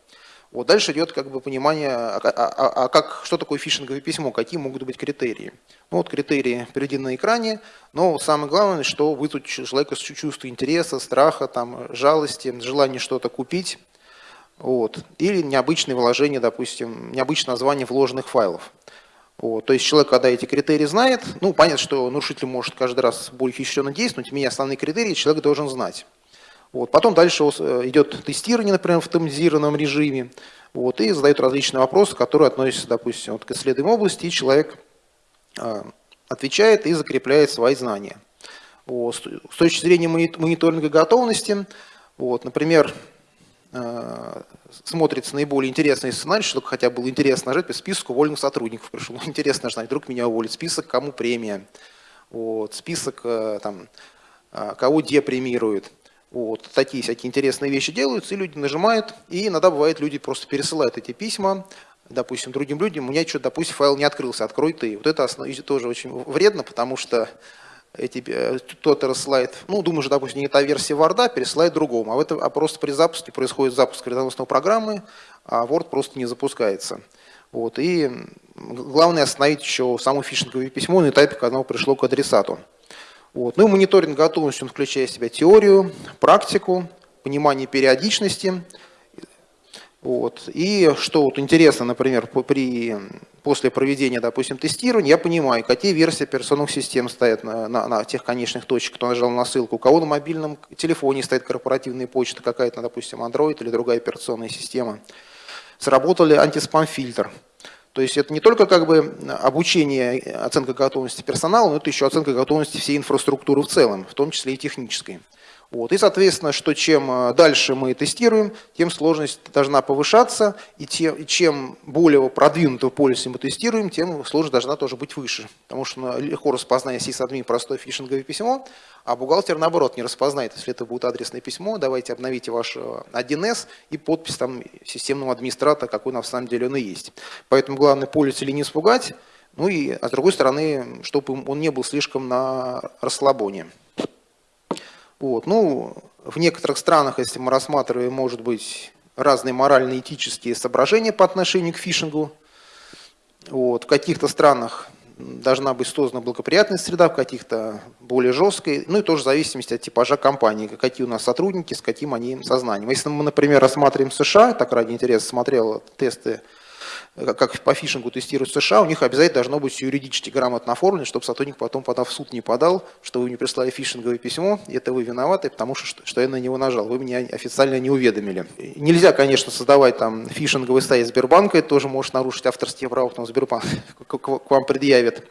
Вот дальше идет как бы понимание, а, а, а, а как, что такое фишинговое письмо, какие могут быть критерии. Ну, вот критерии приведены на экране, но самое главное, что вызвать человека чувство интереса, страха, там, жалости, желание что-то купить, вот. Или необычные вложения, допустим, необычное название вложенных файлов. Вот. То есть человек, когда эти критерии знает, ну, понятно, что нарушитель может каждый раз более хищренно действовать, но тем не менее основные критерии человек должен знать. Вот. Потом дальше э, идет тестирование, например, в автоматизированном режиме, вот, и задают различные вопросы, которые относятся, допустим, вот, к исследуемой области, и человек э, отвечает и закрепляет свои знания. Вот. С точки зрения мониторинга готовности, вот, например, смотрится наиболее интересный сценарий, чтобы хотя бы было интересно нажать по списку уволенных сотрудников. Пришел, ну, интересно знать, вдруг меня уволят. Список, кому премия, вот, список, э, там, э, кого депремируют. Вот, такие всякие интересные вещи делаются, и люди нажимают, и иногда бывает, люди просто пересылают эти письма, допустим, другим людям, у меня что-то, допустим, файл не открылся, открой ты. Вот это основ... тоже очень вредно, потому что эти, э, кто-то рассылает, ну, думаю, что, допустим, не та версия Word, пересылает другому, а, в а просто при запуске происходит запуск вредоносной программы, а Word просто не запускается. Вот, и главное остановить еще само фишинговое письмо на этапе, когда оно пришло к адресату. Вот. Ну и мониторинг готовности, он включает в себя теорию, практику, понимание периодичности. Вот. И что вот интересно, например, при, после проведения, допустим, тестирования, я понимаю, какие версии операционных систем стоят на, на, на тех конечных точках, кто нажал на ссылку, у кого на мобильном телефоне стоит корпоративная почта какая-то, допустим, Android или другая операционная система. Сработал ли антиспам-фильтр. То есть это не только как бы обучение, оценка готовности персонала, но это еще оценка готовности всей инфраструктуры в целом, в том числе и технической. Вот. И, соответственно, что чем э, дальше мы тестируем, тем сложность должна повышаться, и, тем, и чем более продвинутую полиси мы тестируем, тем сложность должна тоже быть выше. Потому что легко распознать сисадмин простое фишинговое письмо, а бухгалтер, наоборот, не распознает, если это будет адресное письмо, давайте обновите ваш 1С э, и подпись там системного администратора, какой на самом деле он и есть. Поэтому главное пользователя не испугать, ну и, а с другой стороны, чтобы он не был слишком на расслабоне. Вот. Ну, в некоторых странах, если мы рассматриваем, может быть, разные морально-этические соображения по отношению к фишингу. Вот. В каких-то странах должна быть создана благоприятная среда, в каких-то более жесткой, ну и тоже в зависимости от типажа компании, какие у нас сотрудники, с каким они сознанием. Если мы, например, рассматриваем США, так ради интереса смотрел тесты как по фишингу тестируют США, у них обязательно должно быть юридически грамотно оформлено, чтобы сотрудник потом, подав в суд, не подал, что вы мне прислали фишинговое письмо, это вы виноваты, потому что, что я на него нажал, вы меня официально не уведомили. Нельзя, конечно, создавать там фишинговый сайт Сбербанка, это тоже может нарушить авторские права, потом Сбербанк к вам предъявит.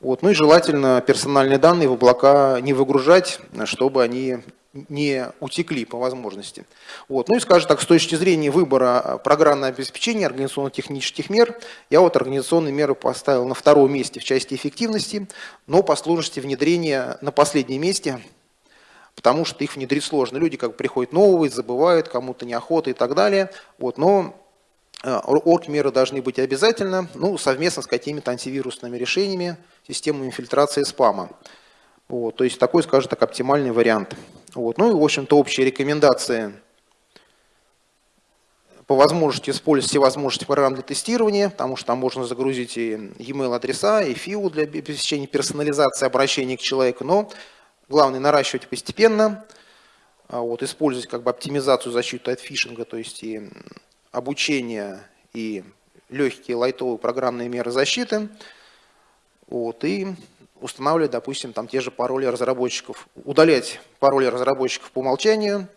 Вот. Ну и желательно персональные данные в облака не выгружать, чтобы они не утекли по возможности. Вот. Ну и, скажем так, с точки зрения выбора программного обеспечения, организационно-технических мер, я вот организационные меры поставил на втором месте в части эффективности, но по сложности внедрения на последнем месте, потому что их внедрить сложно. Люди как приходят новые, забывают, кому-то неохота и так далее. Вот. Но э, орг-меры должны быть обязательно, ну, совместно с какими-то антивирусными решениями, системами фильтрации спама. Вот, то есть такой, скажем так, оптимальный вариант. Вот. Ну и, в общем-то, общие рекомендации по возможности использовать все возможности программ для тестирования, потому что там можно загрузить и e-mail адреса, и FIU для обеспечения персонализации обращения к человеку, но главное наращивать постепенно, а вот, использовать как бы оптимизацию защиты от фишинга, то есть и обучение, и легкие лайтовые программные меры защиты, вот, и устанавливать, допустим, там те же пароли разработчиков, удалять пароли разработчиков по умолчанию,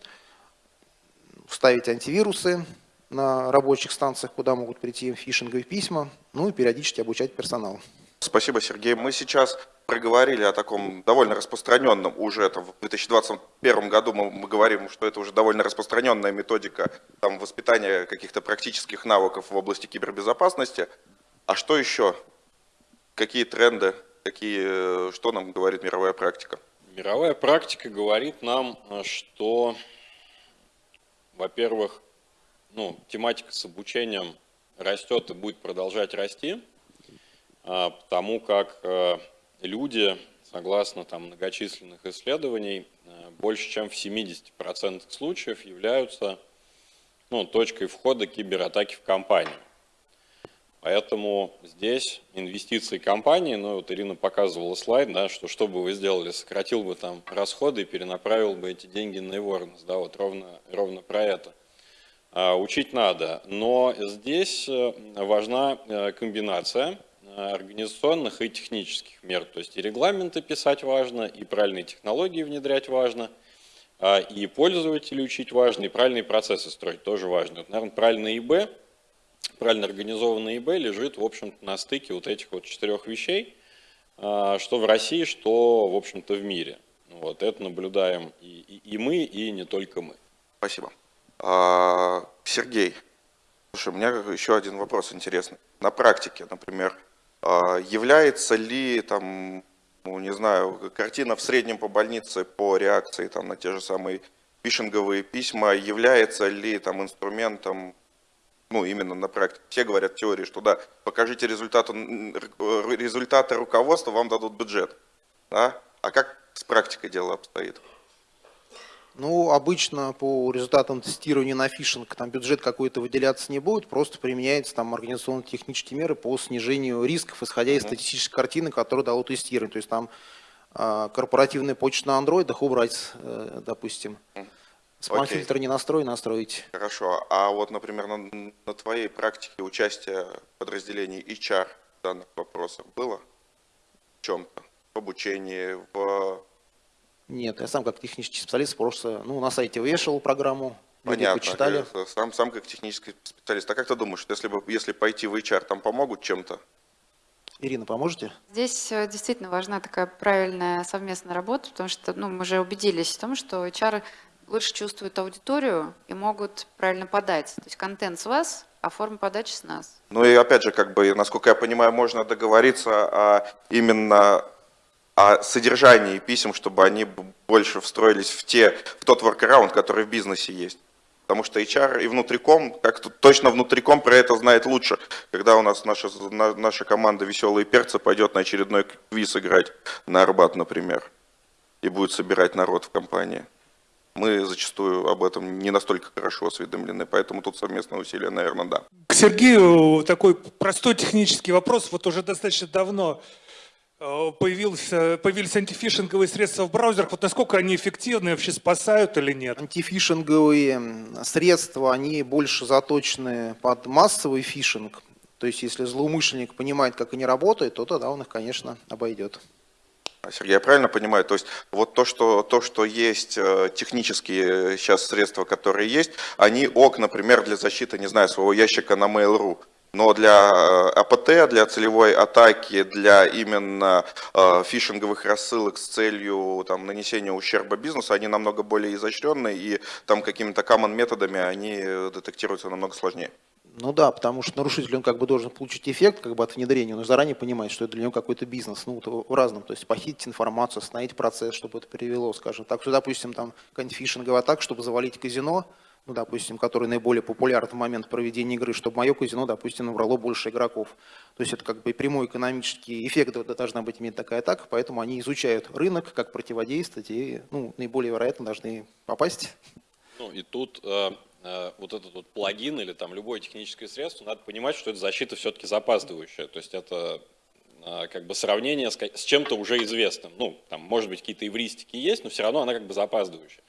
ставить антивирусы на рабочих станциях, куда могут прийти фишинговые письма, ну и периодически обучать персонал. Спасибо, Сергей. Мы сейчас проговорили о таком довольно распространенном уже там, в 2021 году мы, мы говорим, что это уже довольно распространенная методика там, воспитания каких-то практических навыков в области кибербезопасности. А что еще? Какие тренды Какие, э, что нам говорит мировая практика? Мировая практика говорит нам, э, что, во-первых, ну, тематика с обучением растет и будет продолжать расти, а, потому как э, люди, согласно там, многочисленных исследований, больше чем в 70% случаев являются ну, точкой входа кибератаки в компанию. Поэтому здесь инвестиции компании, ну вот Ирина показывала слайд, да, что что бы вы сделали, сократил бы там расходы и перенаправил бы эти деньги на awareness, да, вот ровно, ровно про это. А, учить надо, но здесь э, важна э, комбинация э, организационных и технических мер, то есть и регламенты писать важно, и правильные технологии внедрять важно, а, и пользователей учить важно, и правильные процессы строить тоже важно. Вот, наверное, правильный ИБ – правильно организованный eBay лежит, в общем-то, на стыке вот этих вот четырех вещей, а, что в России, что, в общем-то, в мире. Вот это наблюдаем и, и, и мы, и не только мы. Спасибо. А, Сергей, слушай, у меня еще один вопрос интересный. На практике, например, а, является ли там, ну, не знаю, картина в среднем по больнице по реакции там, на те же самые фишинговые письма, является ли там инструментом, ну, именно на практике. Все говорят в теории, что да, покажите результаты, результаты руководства, вам дадут бюджет. Да? А как с практикой дело обстоит? Ну, обычно по результатам тестирования на фишинг там бюджет какой-то выделяться не будет, просто применяются там организационно-технические меры по снижению рисков, исходя из статистической картины, которую дало тестирование. То есть там э, корпоративная почта на андроидах убрать, э, допустим. Спам-фильтр не настроить, настроить. Хорошо. А вот, например, на, на твоей практике участие подразделений HR в данных вопросах было? В чем-то? В обучении, в нет, я сам как технический специалист просто ну, на сайте вешал программу, Понятно. почитали. Сам, сам как технический специалист. А как ты думаешь, если, бы, если пойти в HR, там помогут чем-то? Ирина, поможете? Здесь э, действительно важна такая правильная совместная работа, потому что ну, мы уже убедились в том, что HR лучше чувствуют аудиторию и могут правильно подать. То есть контент с вас, а форма подачи с нас. Ну и опять же, как бы, насколько я понимаю, можно договориться о именно о содержании писем, чтобы они больше встроились в, те, в тот workaround, который в бизнесе есть. Потому что HR и внутриком, как тут точно внутриком про это знает лучше, когда у нас наша, наша команда «Веселые перцы» пойдет на очередной квиз играть на Арбат, например, и будет собирать народ в компании. Мы зачастую об этом не настолько хорошо осведомлены, поэтому тут совместное усилие, наверное, да. К Сергею такой простой технический вопрос. Вот уже достаточно давно Э, появился, появились антифишинговые средства в браузерах. Вот насколько они эффективны, вообще спасают или нет? Антифишинговые средства, они больше заточены под массовый фишинг. То есть, если злоумышленник понимает, как они работают, то тогда он их, конечно, обойдет. Сергей, я правильно понимаю? То есть вот то, что, то, что есть э, технические сейчас средства, которые есть, они ок, например, для защиты, не знаю, своего ящика на Mail.ru. Но для э, АПТ, для целевой атаки, для именно э, фишинговых рассылок с целью там, нанесения ущерба бизнесу, они намного более изощренные, и там какими-то common методами они детектируются намного сложнее. Ну да, потому что нарушитель, он как бы должен получить эффект как бы от внедрения, но заранее понимает, что это для него какой-то бизнес, ну вот в разном, то есть похитить информацию, остановить процесс, чтобы это привело, скажем так, что, допустим, там какая-нибудь чтобы завалить казино, ну, допустим, который наиболее популярен в момент проведения игры, чтобы мое казино, допустим, набрало больше игроков. То есть это как бы прямой экономический эффект должна быть иметь такая атака, поэтому они изучают рынок, как противодействовать и ну, наиболее вероятно должны попасть. Ну и тут э, вот этот вот плагин или там любое техническое средство, надо понимать, что это защита все-таки запаздывающая. То есть это э, как бы сравнение с, с чем-то уже известным. Ну, там, может быть, какие-то эвристики есть, но все равно она как бы запаздывающая.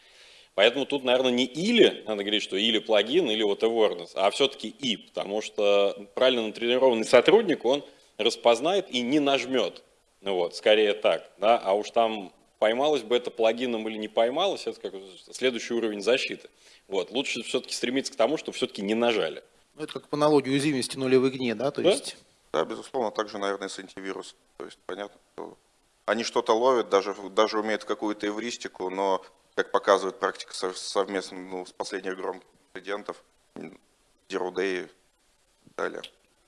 Поэтому тут, наверное, не или, надо говорить, что или плагин, или вот awareness, а все-таки и, потому что правильно натренированный сотрудник, он распознает и не нажмет. Ну вот, скорее так, да, а уж там поймалось бы это плагином или не поймалось, это как следующий уровень защиты. Вот, лучше все-таки стремиться к тому, чтобы все-таки не нажали. Ну, это как по аналогии уязвимости нулевой гне, да, то да? есть... Да, безусловно, также, наверное, с антивирусом. То есть, понятно, что они что-то ловят, даже, даже умеют какую-то эвристику, но как показывает практика совместно ну, с последних громких инцидентов, Zero Day и далее.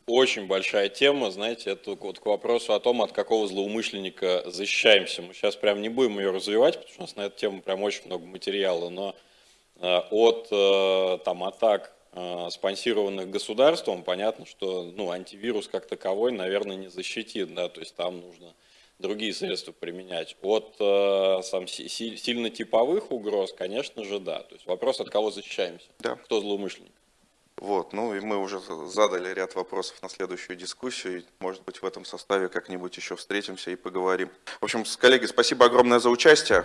Очень большая тема, знаете, это вот к вопросу о том, от какого злоумышленника защищаемся. Мы сейчас прям не будем ее развивать, потому что у нас на эту тему прям очень много материала, но э, от э, там, атак, э, спонсированных государством, понятно, что ну, антивирус как таковой, наверное, не защитит, да, то есть там нужно другие средства применять. От сам, си, сильно типовых угроз, конечно же, да. То есть вопрос, от кого защищаемся, да. кто злоумышленник. Вот, ну и мы уже задали ряд вопросов на следующую дискуссию. Может быть, в этом составе как-нибудь еще встретимся и поговорим. В общем, коллеги, спасибо огромное за участие.